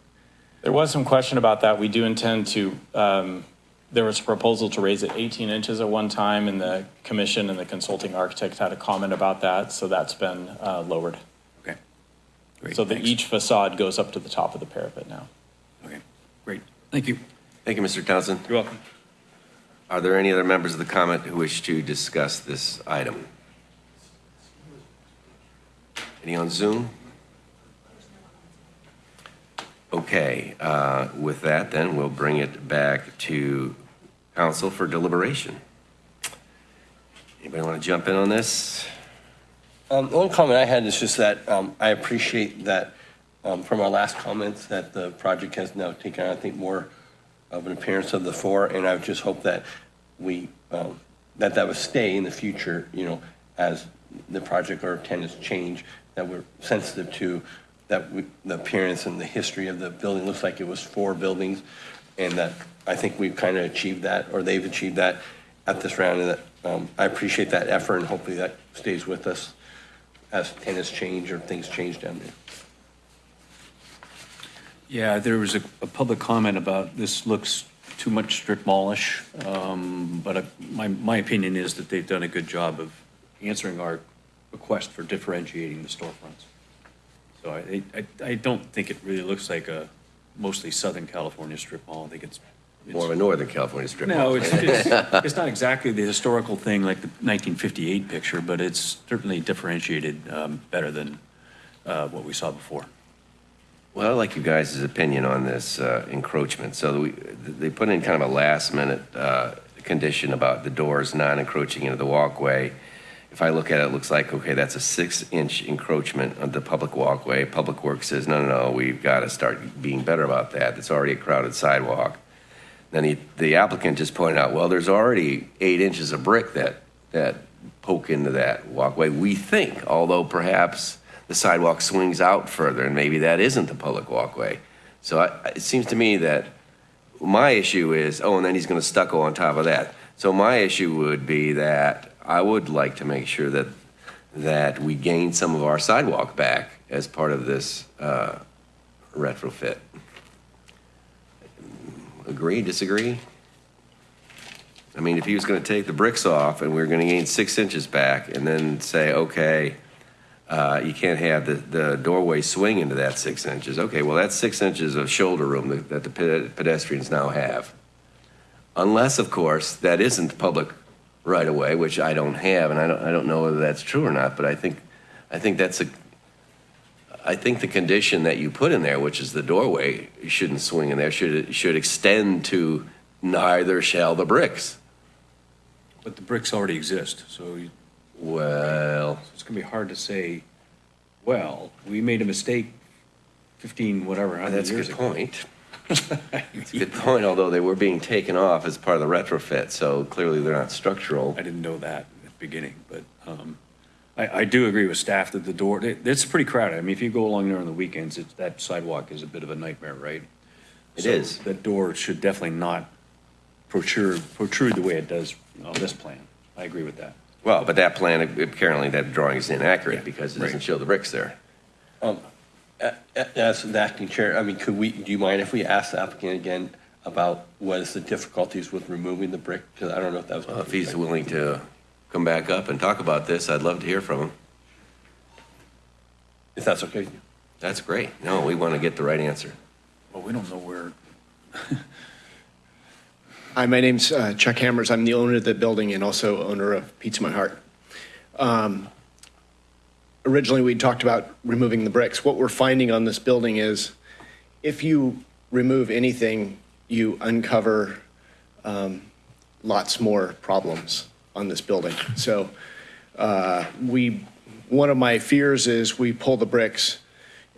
There was some question about that. We do intend to, um, there was a proposal to raise it 18 inches at one time, and the commission and the consulting architect had a comment about that, so that's been uh, lowered. Okay, great. So that each facade goes up to the top of the parapet now. Okay, great. Thank you. Thank you, Mr. Townsend. You're welcome. Are there any other members of the comment who wish to discuss this item? Any on Zoom? Okay, uh, with that, then, we'll bring it back to council for deliberation. Anybody want to jump in on this? Um, the only comment I had is just that, um, I appreciate that, um, from our last comments, that the project has now taken, on, I think, more of an appearance of the four, and I just hope that we, um, that that would stay in the future, you know, as the project or tenants change, that we're sensitive to, that we, the appearance and the history of the building looks like it was four buildings, and that I think we've kind of achieved that, or they've achieved that at this round, and that, um, I appreciate that effort, and hopefully that stays with us as tenants change or things change down there. Yeah, there was a, a public comment about this looks too much strip mallish, um, but uh, my, my opinion is that they've done a good job of answering our request for differentiating the storefronts. So I, I, I don't think it really looks like a mostly Southern California strip mall. I think it's. it's- More of a Northern California strip mall. No, it's, it's, it's not exactly the historical thing like the 1958 picture, but it's certainly differentiated, um, better than, uh, what we saw before. Well, I'd like you guys' opinion on this uh, encroachment. So we, they put in kind of a last-minute uh, condition about the doors not encroaching into the walkway. if I look at it, it looks like, okay, that's a six-inch encroachment on the public walkway. Public Works says, no, no, no, we've got to start being better about that. It's already a crowded sidewalk. Then he, the applicant just pointed out, well, there's already eight inches of brick that, that poke into that walkway, we think, although perhaps the sidewalk swings out further, and maybe that isn't the public walkway. So I, it seems to me that my issue is, oh, and then he's going to stucco on top of that. So my issue would be that I would like to make sure that, that we gain some of our sidewalk back as part of this uh, retrofit. Agree, disagree? I mean, if he was going to take the bricks off and we were going to gain six inches back and then say, okay, uh, you can't have the, the doorway swing into that six inches. Okay, well, that's six inches of shoulder room that, that the pe- pedestrians now have. Unless, of course, that isn't public right of way, which I don't have, and I don't, I don't know whether that's true or not, but I think, I think that's a, I think the condition that you put in there, which is the doorway, shouldn't swing in there, should, should extend to neither shall the bricks. But the bricks already exist, so you- Well, it's going to be hard to say, well, we made a mistake 15, whatever, hundred that's a years good ago. point. It's a good point, although they were being taken off as part of the retrofit, so clearly they're not structural. I didn't know that at the beginning, but um, I, I do agree with staff that the door, it- it's pretty crowded. I mean, if you go along there on the weekends, it's, that sidewalk is a bit of a nightmare, right? It So is. That door should definitely not protrude, protrude the way it does on this plan. I agree with that. Well, but that plan, apparently that drawing is inaccurate because it doesn't show the bricks there. Um, as the acting chair, I mean, could we, do you mind if we ask the applicant again about what is the difficulties with removing the brick? Because I don't know if that was. Well, If he's willing to come back up and talk about this, I'd love to hear from him. If that's okay. That's great. No, we want to get the right answer. Well, we don't know where, Hi, my name's uh, Chuck Hammers. I'm the owner of the building and also owner of Pizza My Heart. Um, Originally, we talked about removing the bricks. What we're finding on this building is if you remove anything, you uncover um, lots more problems on this building. So uh, we, one of my fears is we pull the bricks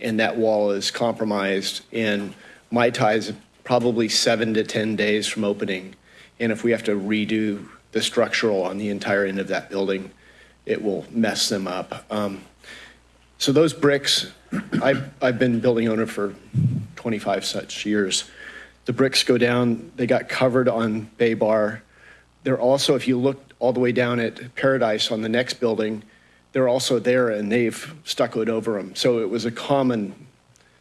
and that wall is compromised and Mai Tai's probably seven to 10 days from opening. And if we have to redo the structural on the entire end of that building, it will mess them up. Um, So those bricks, I've, I've been building owner for 25 such years. The bricks go down, they got covered on Bay Bar. They're also, if you look all the way down at Paradise on the next building, they're also there and they've stuccoed over them. So it was a common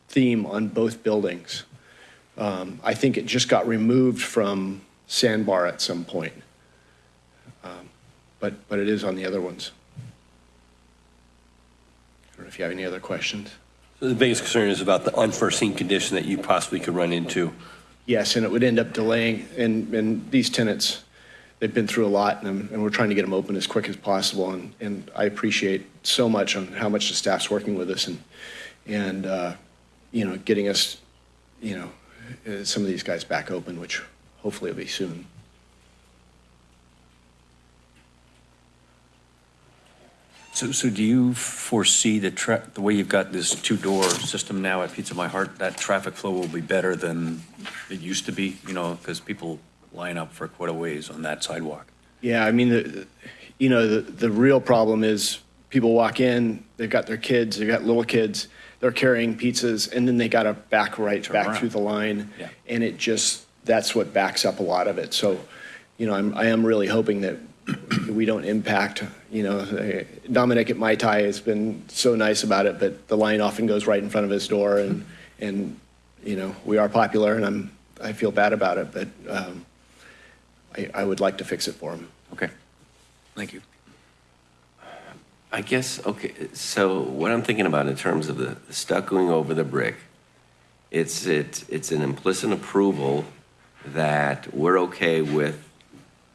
theme on both buildings. Um, I think it just got removed from Sandbar at some point. Um, But, but it is on the other ones. I don't know if you have any other questions. So The biggest concern is about the unforeseen condition that you possibly could run into. Yes, and it would end up delaying, and, and these tenants, they've been through a lot, and, and we're trying to get them open as quick as possible, and, and I appreciate so much on how much the staff's working with us and, and, uh, you know, getting us, you know, Uh, some of these guys back open, which hopefully will be soon. so, so do you foresee the tra, the way you've got this two-door system now at Pizza My Heart, that traffic flow will be better than it used to be, you know, because people line up for quite a ways on that sidewalk? Yeah, I mean, the, you know, the, the real problem is people walk in, they've got their kids, they've got little kids, they're carrying pizzas, and then they got to back right Turn back around. through the line. Yeah. And it just, that's what backs up a lot of it. So, you know, I'm, I am really hoping that we don't impact, you know, Dominic at Mai Tai has been so nice about it, but the line often goes right in front of his door and, and, you know, we are popular and I'm, I feel bad about it, but, um, I, I would like to fix it for him. Okay, thank you. I guess, okay, so what I'm thinking about in terms of the stuccoing over the brick, it's, it, it's an implicit approval that we're okay with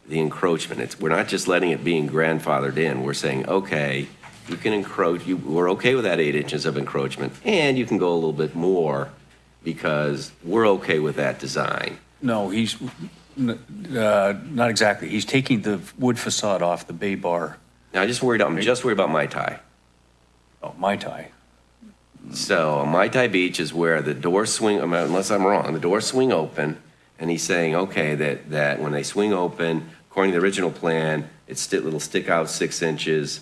the encroachment. It's, we're not just letting it being grandfathered in. We're saying, okay, you can encroach, you, we're okay with that eight inches of encroachment, and you can go a little bit more because we're okay with that design. No, he's, uh, not exactly. He's taking the wood facade off the bay bar Now, I just worried, I'm just worried about Mai Tai. Oh, Mai Tai. So Mai Tai Beach is where the doors swing, unless I'm wrong, the doors swing open, and he's saying, okay, that, that when they swing open, according to the original plan, it's still, it'll stick out six inches.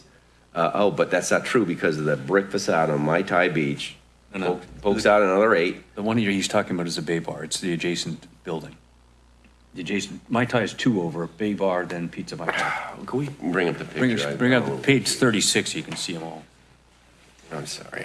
Uh, oh, but that's not true because of the brick facade on Mai Tai Beach. No, no. poke- Pokes out another eight. The one here he's talking about is a bay bar. It's the adjacent building. The adjacent, Mai Tai is two over, bay bar, then Pizza Mai Tai. Can we bring up the Bring, picture? us- I- bring up the page 36, you can see them all. I'm sorry.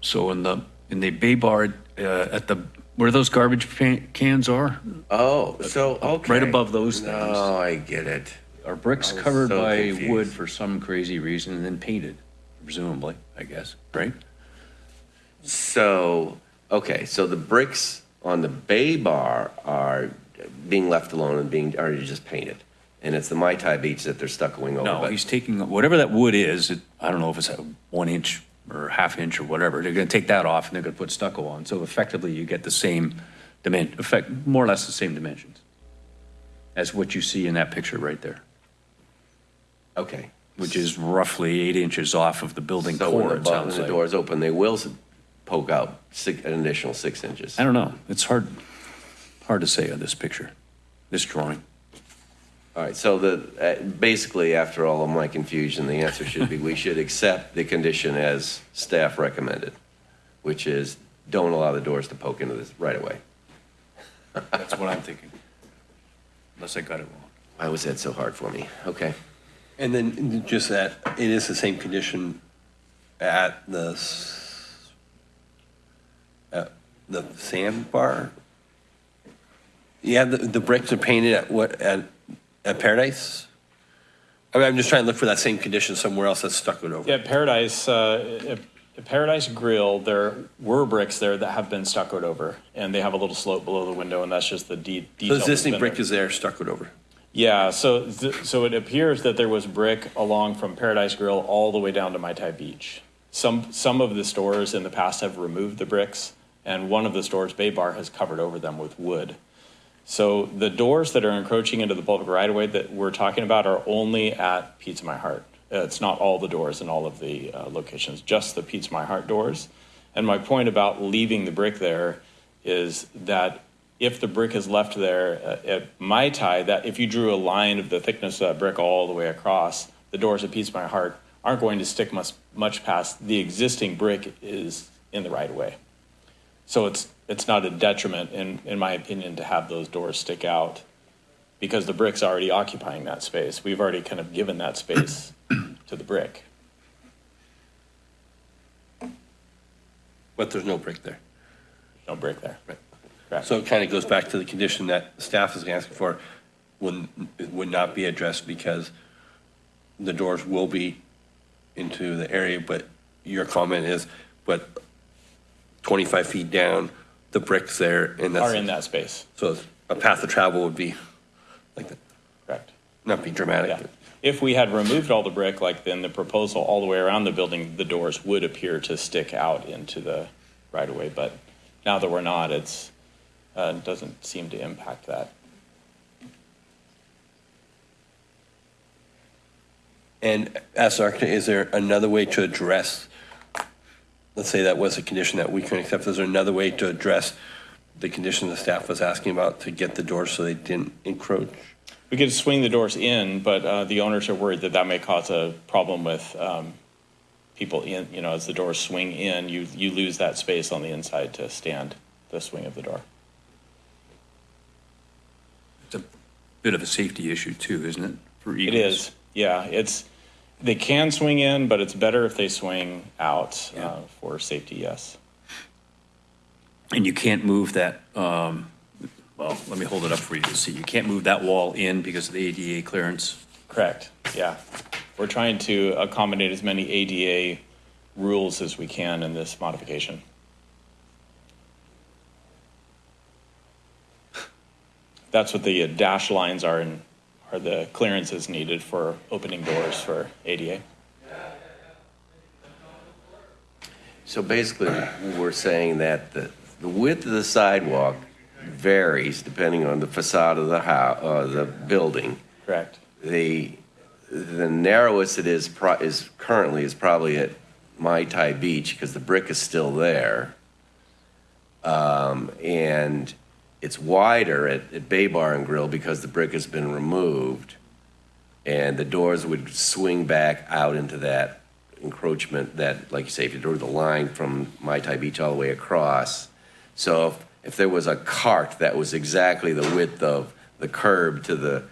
So in the, in the bay bar, uh, at the, where those garbage pan- cans are, Oh, so, okay. Right above those things. No, I get it. Are bricks I was covered so by confused. wood for some crazy reason and then painted, presumably, I guess, right? So, okay, so the bricks on the bay bar are being left alone and being, are just painted. And it's the Mai Tai beach that they're stuccoing over. No, but- he's taking, whatever that wood is, it- I don't know if it's a one inch or half inch or whatever, they're gonna take that off and they're gonna put stucco on. So effectively, you get the same dimension, effect, more or less the same dimensions as what you see in that picture right there, Okay. which is roughly eight inches off of the building So when core, the, it bu- when sounds the like. doors open, they will s- poke out six, an additional six inches. I don't know, it's hard, hard to say on this picture, this drawing. All right, so the, uh, basically, after all of my confusion, the answer should be, we should accept the condition as staff recommended, which is don't allow the doors to poke into this right away. That's what I'm thinking. Unless I got it wrong. Why was that so hard for me? Okay. And then just that, it is the same condition at the, s- at the sandbar? Yeah, the, the bricks are painted at what, at, at Paradise? I mean, I'm just trying to look for that same condition somewhere else that's stuck it over. Yeah, Paradise, uh, at- at Paradise Grill, there were bricks there that have been stuccoed over, and they have a little slope below the window, and that's just the de- So detail. the that's existing been brick there. is there, stuck it over. Yeah, so, so it appears that there was brick along from Paradise Grill all the way down to Mai Tai Beach. Some, some of the stores in the past have removed the bricks, and one of the stores, Bay Bar, has covered over them with wood. So the doors that are encroaching into the public right-of-way that we're talking about are only at Pizza My Heart. It's not all the doors in all of the uh, locations, just the Pizza My Heart doors. And my point about leaving the brick there is that if the brick is left there uh, at Mai Tai, that if you drew a line of the thickness of that brick all the way across, the doors at Pizza My Heart aren't going to stick much, much past the existing brick is in the right-of-way. So it's, it's not a detriment, in, in my opinion, to have those doors stick out because the brick's already occupying that space. We've already kind of given that space to the brick. But there's no brick there. No brick there. Right. Correct. So it kind of goes back to the condition that staff is asking for, would, would not be addressed because the doors will be into the area, but your comment is, but 25 feet down, the brick's there and that's. Are in that space, So a path of travel would be like that, correct. not be dramatic. Yeah. If we had removed all the brick, like then the proposal all the way around the building, the doors would appear to stick out into the right of way. But now that we're not, it's, uh, doesn't seem to impact that. And as an architect, is there another way to address, let's say that was a condition that we couldn't accept, is there another way to address the condition the staff was asking about to get the doors so they didn't encroach? We could swing the doors in, but uh, the owners are worried that that may cause a problem with um, people in, you know, as the doors swing in, you, you lose that space on the inside to stand the swing of the door. It's a bit of a safety issue too, isn't it? for It egress? is, yeah, it's, they can swing in, but it's better if they swing out Yeah. uh, for safety, yes. And you can't move that, um, well, let me hold it up for you to see. You can't move that wall in because of the ADA clearance. Correct, yeah. We're trying to accommodate as many ADA rules as we can in this modification. That's what the dash lines are and are the clearances needed for opening doors for ADA. So basically, we're saying that the, the width of the sidewalk varies depending on the facade of the house, uh, the building. Correct. The, the narrowest it is, pro- is currently is probably at Mai Tai Beach because the brick is still there. Um, and it's wider at, at Bay Bar and Grill because the brick has been removed. And the doors would swing back out into that encroachment that, like you say, if you drew the line from Mai Tai Beach all the way across. So if, if there was a cart that was exactly the width of the curb to the,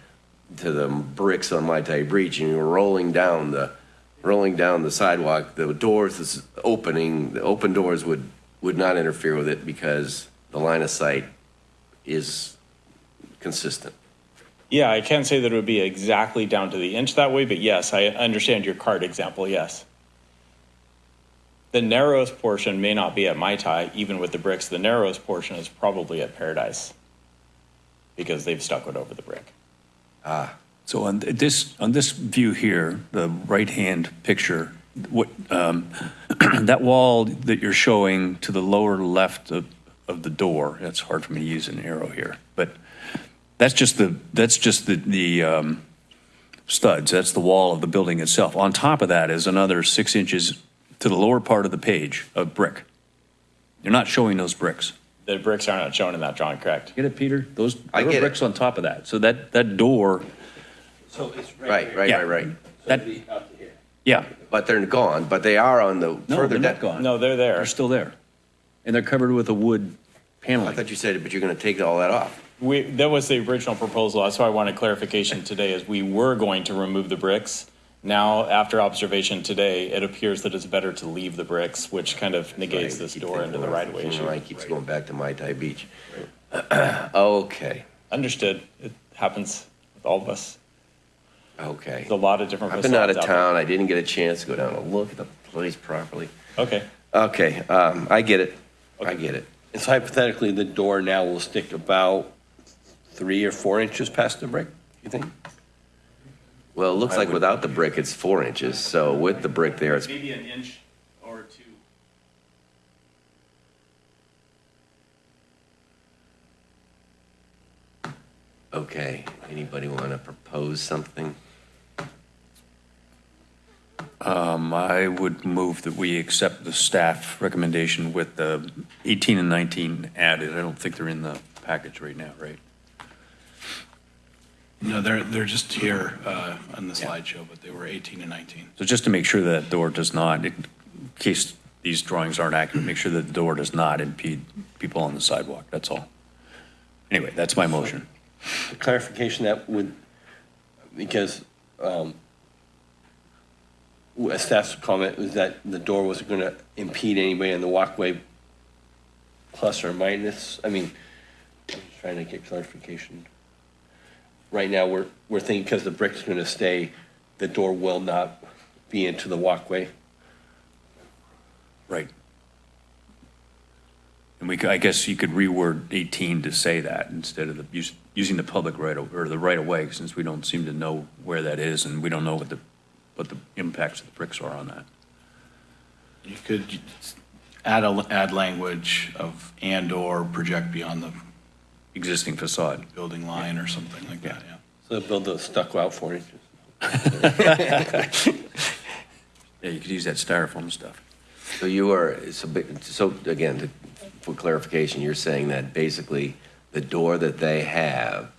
to the bricks on Mai Tai Beach and you were rolling down the, rolling down the sidewalk, the doors, opening, the open doors would, would not interfere with it because the line of sight is consistent. Yeah, I can't say that it would be exactly down to the inch that way, but yes, I understand your cart example, yes. The narrowest portion may not be at Mai Tai, even with the bricks. The narrowest portion is probably at Paradise because they've stuck it over the brick. Ah. So on this, on this view here, the right-hand picture, what, um, that wall that you're showing to the lower left of, of the door, that's hard for me to use an arrow here, but that's just the, that's just the, the um, studs, that's the wall of the building itself. On top of that is another six inches to the lower part of the page of brick. You're not showing those bricks. The bricks are not shown in that drawing, correct? Get it, Peter? Those, I there are get it. bricks on top of that. So that, that door, So it's Right, right, Yeah. right, right. that, yeah, But they're gone, but they are on the no, further they're not gone. No, they're there. They're still there. And they're covered with a wood panel. I paneling. thought you said, it, but you're going to take all that off. We, that was the original proposal. That's why I wanted clarification today is we were going to remove the bricks. Now, after observation today, it appears that it's better to leave the bricks, which kind of negates this door into the right of way it. issue. Line keeps going back to Mai Tai Beach. Okay, Understood. It happens with all of us. okay. There's a lot of different I've been out of facades there. town, I didn't get a chance to go down and look at the place properly. Okay. Okay, um, I get it, I get it. And so hypothetically, the door now will stick about three or four inches past the brick, you think? Well, it looks like without the brick, it's four inches, so with the brick there, it's, Maybe an inch or two. okay. Anybody want to propose something? Um, I would move that we accept the staff recommendation with the 18 and 19 added. I don't think they're in the package right now, right? No, they're, they're just here uh, on the slideshow, but they were 18 and 19. So just to make sure that door does not, in case these drawings aren't accurate, make sure that the door does not impede people on the sidewalk, that's all. Anyway, that's my motion. The clarification that would, because um, a staff's comment was that the door wasn't going to impede anybody on the walkway, plus or minus, I mean, I'm just trying to get clarification. Right now, we're, we're thinking because the brick's going to stay, the door will not be into the walkway. Right. And we, could- I guess you could reword 18 to say that instead of the, use- using the public right, or the right of way, since we don't seem to know where that is and we don't know what the, what the impacts of the bricks are on that. You could add, a add language of and/or project beyond the Existing facade. building line or something like that, yeah. So they'll build the stucco out four inches. Yeah, you could use that styrofoam stuff. So you are, so, ba- so again, to- for clarification, you're saying that basically the door that they have,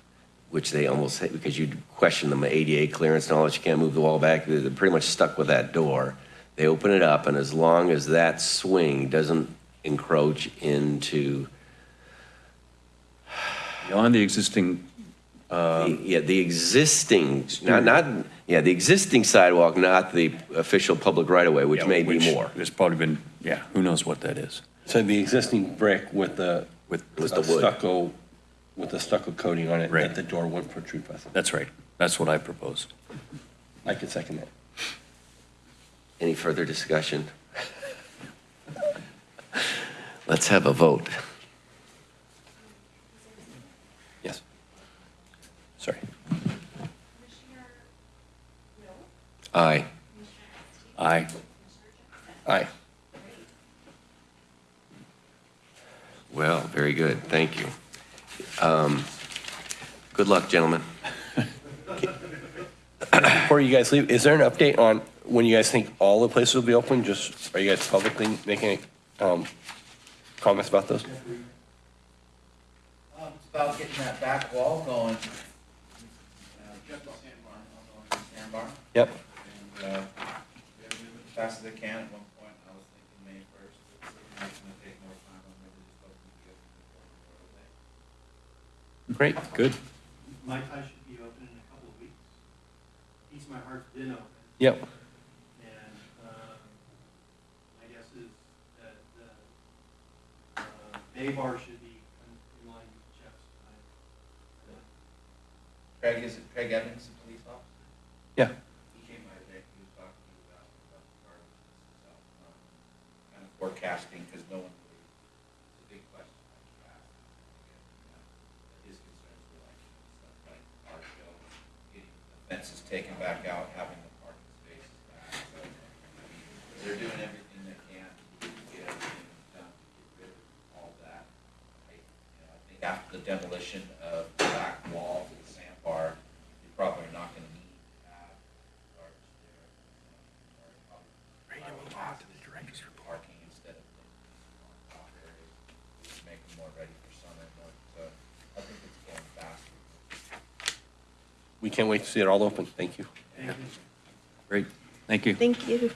which they almost, say, because you question them, ADA clearance and all that, you can't move the wall back, they're pretty much stuck with that door. They open it up, and as long as that swing doesn't encroach into, Beyond the existing, the- um, yeah, the existing, not, not, yeah, the existing sidewalk, not the official public right-of-way, which may be more. There's probably been, yeah, who knows what that is. So the existing brick with the, With, With the wood. stucco, with a stucco coating on it, Right. that the door wouldn't protrude past it. that's right. That's what I propose. I could second that. Any further discussion? Let's have a vote. Yes. Sorry. Commissioner Wilk, Aye. Commissioner Epstein, Aye. Commissioner Johnson. Aye. very good, thank you. Um, good luck, gentlemen. Before you guys leave, is there an update on when you guys think all the places will be open? Just, are you guys publicly making um, comments about those? Um, it's about getting that back wall going. Uh, sandbar. Yep. And, uh, as fast as they can. At one point, I was thinking May 1st. Great, good. Mai Tai should be open in a couple of weeks. Piece of My Heart's been open, Yep. and, um, my guess is that the, uh, Bay Bar should be in line with Jeff's time. Craig, is it Craig Evans, the police officer? Yeah. He came by today, he was talking to you about, about the gardens and stuff, um, kind of forecasting, because no one really, it's a big question. I keep asking. uh, His concerns were like, stuff like art show, getting the fences taken back out, having the parking spaces back, so, they're doing everything they can to get everything done, to get rid of all that. I, you know, I think after the demolition of the back wall to the sandbar, you're probably not gonna need to have gardens there. Or probably- probably Parking instead of on top areas, just make them more ready for summer, more, so I think it's going faster. We can't wait to see it all open. Thank you. Great, thank you. Thank you.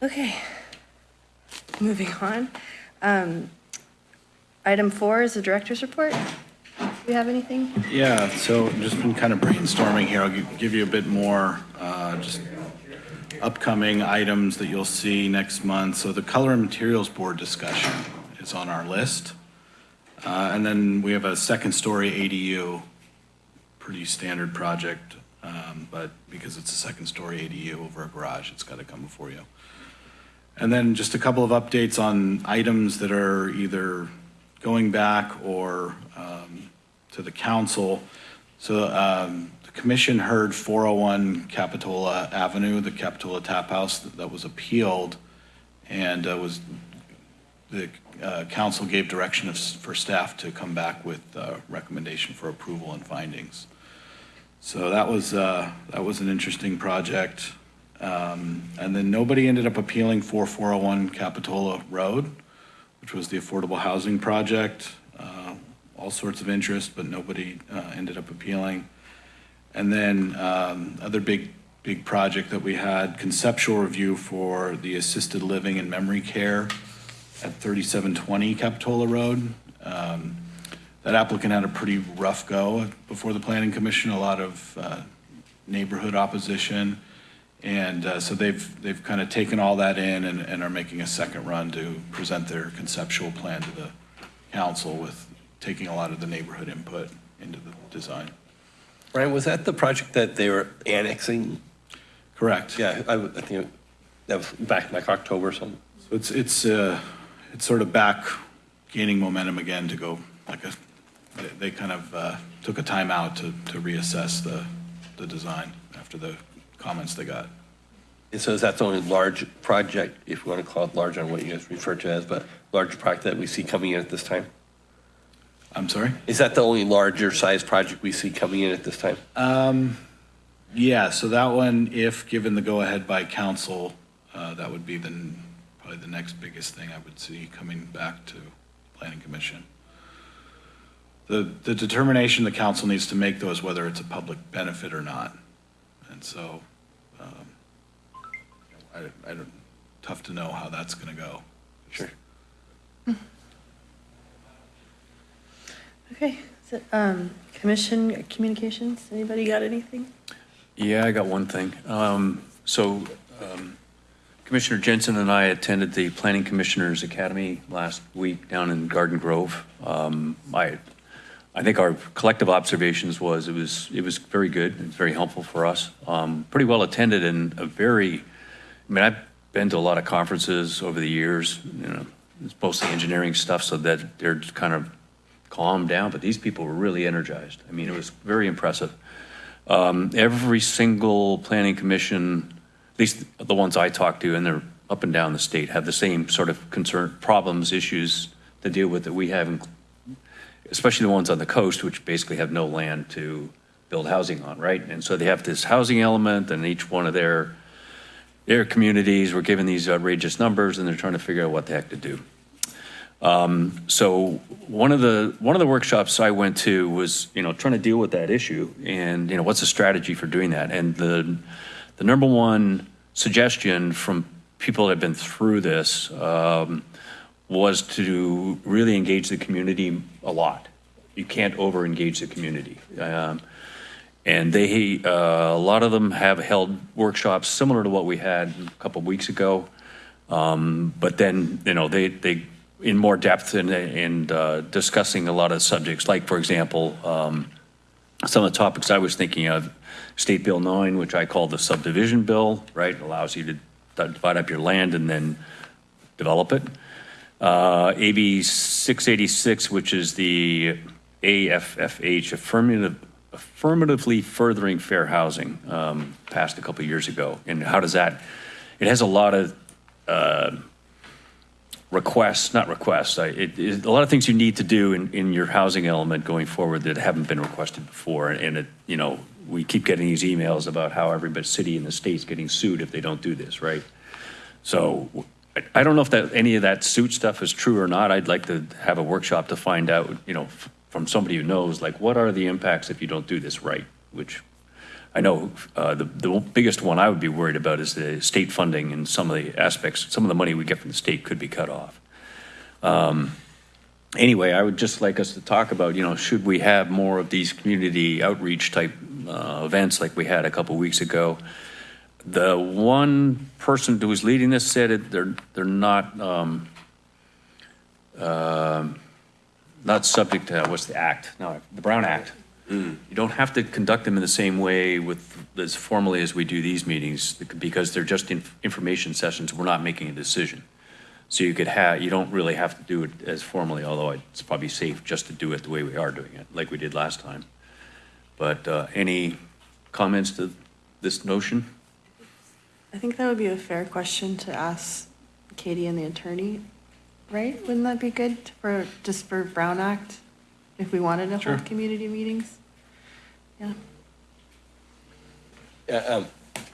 Okay, moving on. Um, Item four is the director's report. Do you have anything? Yeah, so just been kind of brainstorming here. I'll give you a bit more, uh, just upcoming items that you'll see next month. So the Color and Materials Board discussion is on our list. Uh, And then we have a second-story ADU, pretty standard project, um, but because it's a second-story ADU over a garage, it's got to come before you. And then just a couple of updates on items that are either going back or um, to the council. So um, the commission heard 401 Capitola Avenue, the Capitola Tap House that that was appealed, and uh, was, the uh, council gave direction of for staff to come back with uh recommendation for approval and findings. So that was, uh, that was an interesting project. Um, And then nobody ended up appealing for 401 Capitola Road, which was the affordable housing project. Uh, All sorts of interest, but nobody uh, ended up appealing. And then um, other big, big project that we had, conceptual review for the assisted living and memory care at 3720 Capitola Road. Um, That applicant had a pretty rough go before the planning commission, a lot of uh, neighborhood opposition. And uh, so they've, they've kind of taken all that in and, and are making a second run to present their conceptual plan to the council with taking a lot of the neighborhood input into the design. Brian, was that the project that they were annexing? Correct. Yeah, I I think that was back in like October or something. So it's, it's, uh, it's sort of back gaining momentum again to go, like a, they- they kind of uh, took a timeout to, to reassess the, the design after the comments they got. And so is that the only large project, if you want to call it large on what you guys refer to as, but larger project that we see coming in at this time? I'm sorry? Is that the only larger size project we see coming in at this time? Um, Yeah, so that one, if given the go-ahead by council, uh, that would be the, probably the next biggest thing I would see coming back to planning commission. The, the determination the council needs to make though is whether it's a public benefit or not. And so, um, I, I don't, tough to know how that's gonna go. Sure. Okay, is it, um, commission communications, anybody got anything? Yeah, I got one thing. Um, So um, Commissioner Jensen and I attended the Planning Commissioners Academy last week down in Garden Grove. Um, I, I think our collective observations was, it was, it was very good, it was very helpful for us. Um, Pretty well attended and a very, I mean, I've been to a lot of conferences over the years, you know, it's mostly engineering stuff, so that they're kind of calmed down, but these people were really energized. I mean, it was very impressive. Um, Every single planning commission, at least the ones I talked to, and they're up and down the state have the same sort of concern, problems, issues to deal with that we have, especially the ones on the coast, which basically have no land to build housing on, right? And so they have this housing element, and each one of their, their communities were given these outrageous numbers, and they're trying to figure out what the heck to do. Um, So one of the, one of the workshops I went to was, you know, trying to deal with that issue and, you know, what's the strategy for doing that? And the, the number one suggestion from people that have been through this um, was to really engage the community a lot. You can't over-engage the community. Um, And they, uh, a lot of them have held workshops similar to what we had a couple of weeks ago. Um, But then, you know, they, they, in more depth and, and uh, discussing a lot of subjects, like, for example, um, some of the topics I was thinking of, State Bill 9, which I call the subdivision bill, right? It Allows you to divide up your land and then develop it. Uh, AB 686, which is the AFFH, affirmative, affirmatively furthering fair housing, um, passed a couple years ago. And how does that, it has a lot of uh, requests, not requests, it, it, a lot of things you need to do in, in your housing element going forward that haven't been requested before. And it, you know, we keep getting these emails about how every but city in the state's getting sued if they don't do this, right? So I- don't know if that, any of that suit stuff is true or not. I'd like to have a workshop to find out, you know, from somebody who knows, like, what are the impacts if you don't do this right? Which I know uh, the, the biggest one I would be worried about is the state funding and some of the aspects, some of the money we get from the state could be cut off. Um, Anyway, I would just like us to talk about, you know, should we have more of these community outreach type uh, events like we had a couple weeks ago? The one person who was leading this said it, they're, they're not, um, um, not subject to, what's the act? No, the Brown Act. You don't have to conduct them in the same way with, as formally as we do these meetings, because they're just in- information sessions, we're not making a decision. So you could have, you don't really have to do it as formally, although it's probably safe just to do it the way we are doing it, like we did last time. But uh, any comments to this notion? I think that would be a fair question to ask Katie and the attorney, right? Wouldn't that be good for, just for Brown Act? If we wanted to Sure. hold community meetings? Yeah. Yeah, um,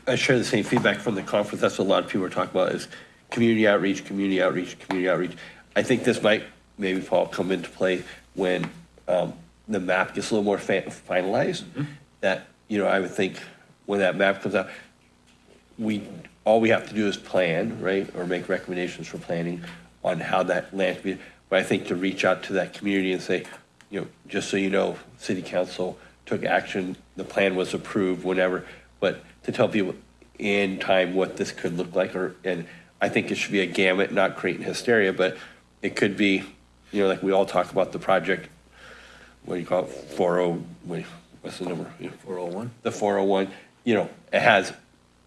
I share the same feedback from the conference. That's what a lot of people are talking about is community outreach, community outreach, community outreach. I think this might, maybe Paul, come into play when um, the map gets a little more fa- finalized. Mm-hmm. That, you know, I would think when that map comes out, we, all we have to do is plan, right? Or make recommendations for planning on how that land can be. But I think to reach out to that community and say, you know, just so you know, city council took action, the plan was approved, whenever, But to tell people in time what this could look like, or, and I think it should be a gamut, not creating hysteria, but it could be, you know, like we all talk about the project, what do you call it, four oh, wait, what's the number? Four oh one? The four oh one, you know, it has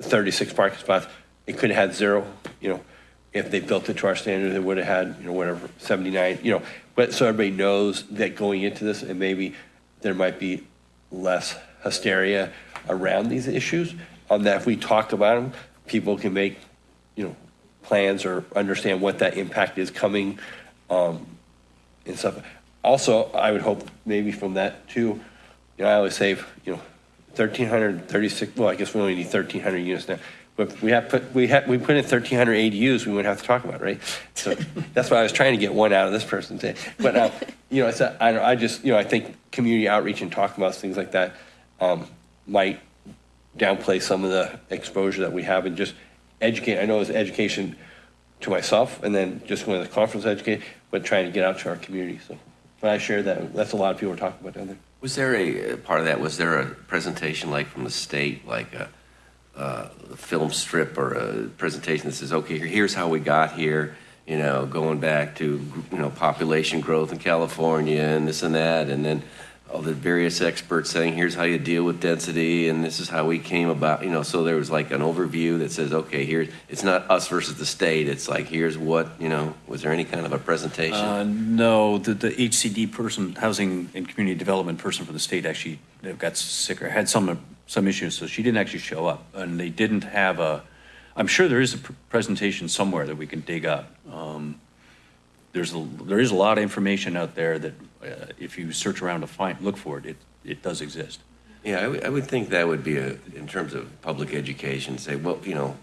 thirty-six parking spots. It could have had zero, you know, if they built it to our standard, it would have had, you know, whatever, seventy-nine, you know. But so everybody knows that going into this, and maybe there might be less hysteria around these issues. On that, if we talk about them, people can make, you know, plans or understand what that impact is coming, um, and stuff. Also, I would hope maybe from that too, you know, I always say, you know, thirteen hundred thirty-six, well, I guess we only need thirteen hundred units now. But we have put, we had, we put in thirteen hundred ADUs, we wouldn't have to talk about, it, right? So that's why I was trying to get one out of this person today. But, uh, you know, it's, a- I, don't- I just, you know, I think community outreach and talking about things like that, um, might downplay some of the exposure that we have and just educate. I know it's education to myself and then just going to the conference educate, but trying to get out to our community. So, but I share that. That's a lot of people are talking about down there. Was there a, part of that, was there a presentation like from the state, like a, uh, film strip or a presentation that says, okay, here's how we got here, you know, going back to, you know, population growth in California and this and that, and then all the various experts saying, here's how you deal with density, and this is how we came about, you know, so there was like an overview that says, okay, here, it's not us versus the state, it's like, here's what, you know, was there any kind of a presentation? Uh, No, the, the HCD person, Housing and Community Development person from the state actually got sick or had some, some issues, so she didn't actually show up. And they didn't have a, I'm sure there is a pr- presentation somewhere that we can dig up. Um, There's, a there is a lot of information out there that uh, if you search around to find, look for it, it, it does exist. Yeah, I would, I would think that would be a, in terms of public education, say, well, you know,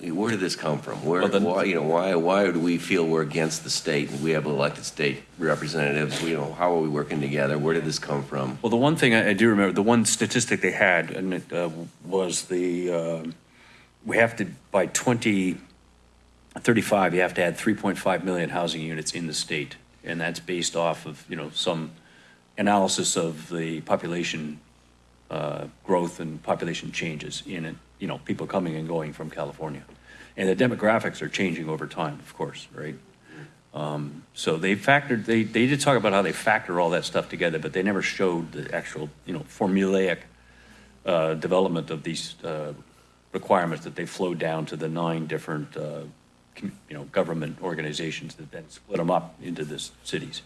where did this come from? Where, Well, then- why, you know, why, why do we feel we're against the state and we have elected state representatives? You know, how are we working together? Where did this come from? Well, the one thing I I do remember, the one statistic they had, and it uh, was the, um, we have to, by 2035, you have to add 3.5 million housing units in the state. And that's based off of, you know, some analysis of the population uh, growth and population changes in you know, people coming and going from California. And the demographics are changing over time, of course, right? Um, So they factored, they, they did talk about how they factor all that stuff together, but they never showed the actual, you know, formulaic uh, development of these uh, requirements that they flowed down to the nine different, uh, you know, government organizations that then split them up into the cities.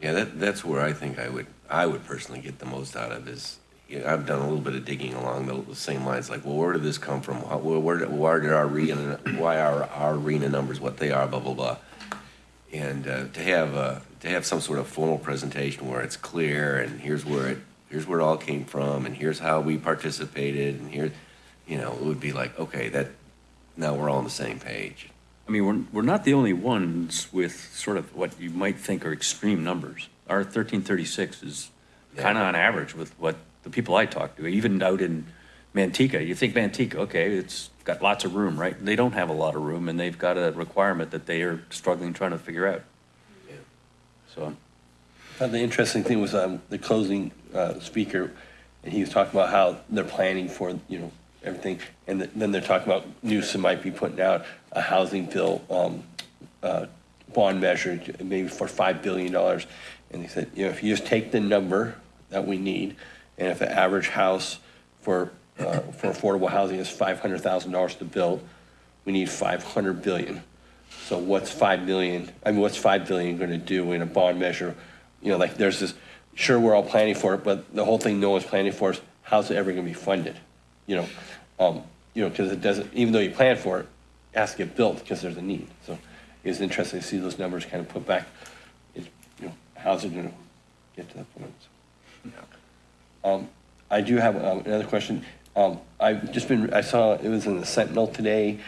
Yeah, that, that's where I think I would, I would personally get the most out of is, you know, I've done a little bit of digging along the, the same lines, like, well, where did this come from? How, where, where why did our RHNA, why are our RHNA numbers what they are, blah, blah, blah. And, uh, to have, uh, to have some sort of formal presentation where it's clear and here's where it, here's where it all came from and here's how we participated and here, you know, it would be like, okay, that, now we're all on the same page. I mean, we're, we're not the only ones with sort of what you might think are extreme numbers. Our 1336 is kind of on average with what the people I talk to, even out in Manteca. You think Manteca, okay, it's got lots of room, right? They don't have a lot of room, and they've got a requirement that they are struggling trying to figure out. So, Uh, The interesting thing was um, the closing uh, speaker, and he was talking about how they're planning for, you know, everything. And th- then they're talking about Newsom might be putting out a housing bill um, uh, bond measure, maybe for $5 billion. And he said, you know, if you just take the number that we need, and if the average house for, uh, for affordable housing is $500,000 to build, we need 500 billion. So what's 5 million, I mean, what's 5 billion going to do in a bond measure? You know, like, there's this, sure, we're all planning for it, but the whole thing no one's planning for is, how's it ever going to be funded? You know, um, you know, because it doesn't, even though you plan for it, it has to get built because there's a need. So it's interesting to see those numbers kind of put back, is, you know, how's it going to get to that point? So, Um, I do have um, another question. Um, I've just been, I saw, it was in the Sentinel today,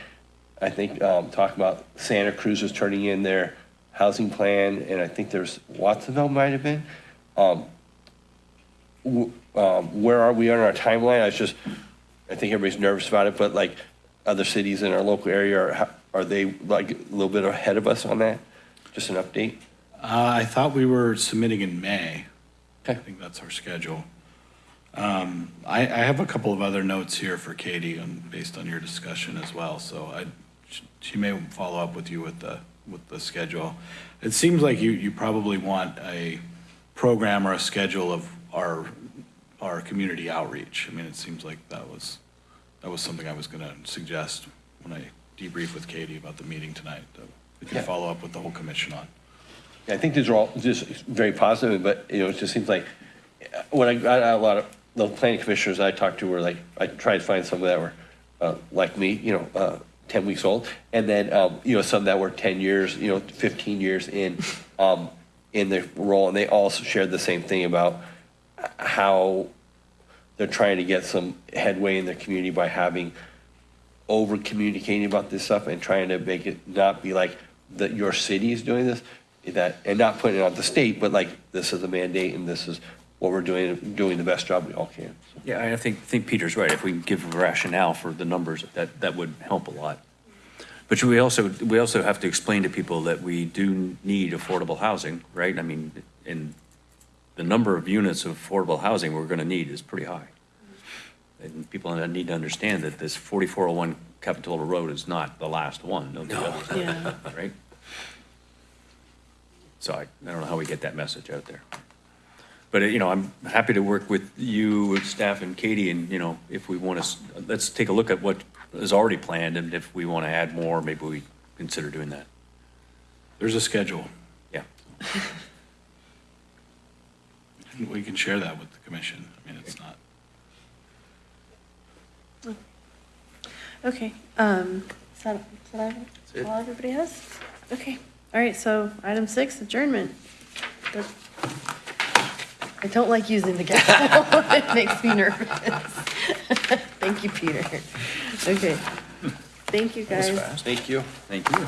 I think, um, talking about Santa Cruz was turning in their housing plan, and I think there's Watsonville might have been. Um, w- um, Where are we on our timeline? I was just, I think everybody's nervous about it, but like, other cities in our local area, are, are they like a little bit ahead of us on that? Just an update? Uh, I thought we were submitting in May. I think that's our schedule. Um, I, I have a couple of other notes here for Katie on, based on your discussion as well, so I, she may follow up with you with the, with the schedule. It seems like you, you probably want a program or a schedule of our, our community outreach. I mean, it seems like that was, that was something I was gonna suggest when I debrief with Katie about the meeting tonight, that we can Yeah. follow up with the whole commission on. Yeah, I think these are all just very positive, but, you know, it just seems like, uh, when I got a lot of, the planning commissioners I talked to were like, I tried to find some that were, uh, like me, you know, uh, ten weeks old, and then, um, you know, some that were ten years, you know, fifteen years in, um, in their role, and they all shared the same thing about how they're trying to get some headway in their community by having over communicating about this stuff and trying to make it not be like that your city is doing this, that, and not putting it on the state, but like, this is a mandate and this is what we're doing, doing the best job we all can. So, yeah, I think, think Peter's right. If we can give a rationale for the numbers, that, that would help a lot. But we also, we also have to explain to people that we do need affordable housing, right? I mean, and the number of units of affordable housing we're going to need is pretty high. And people need to understand that this 4401 Capitola Road is not the last one. There'll be others, Yeah. Right? So I, I don't know how we get that message out there. But, you know, I'm happy to work with you, with staff and Katie, and, you know, if we want to, let's take a look at what is already planned, and if we want to add more, maybe we consider doing that. There's a schedule. Yeah. We can share that with the commission. I mean, it's not, Okay, um, is that, is that it. all everybody has? Okay, all right, so item six, adjournment. Good. I don't like using the gavel. It makes me nervous. Thank you, Peter. Okay. Thank you, guys. Thank you. Thank you.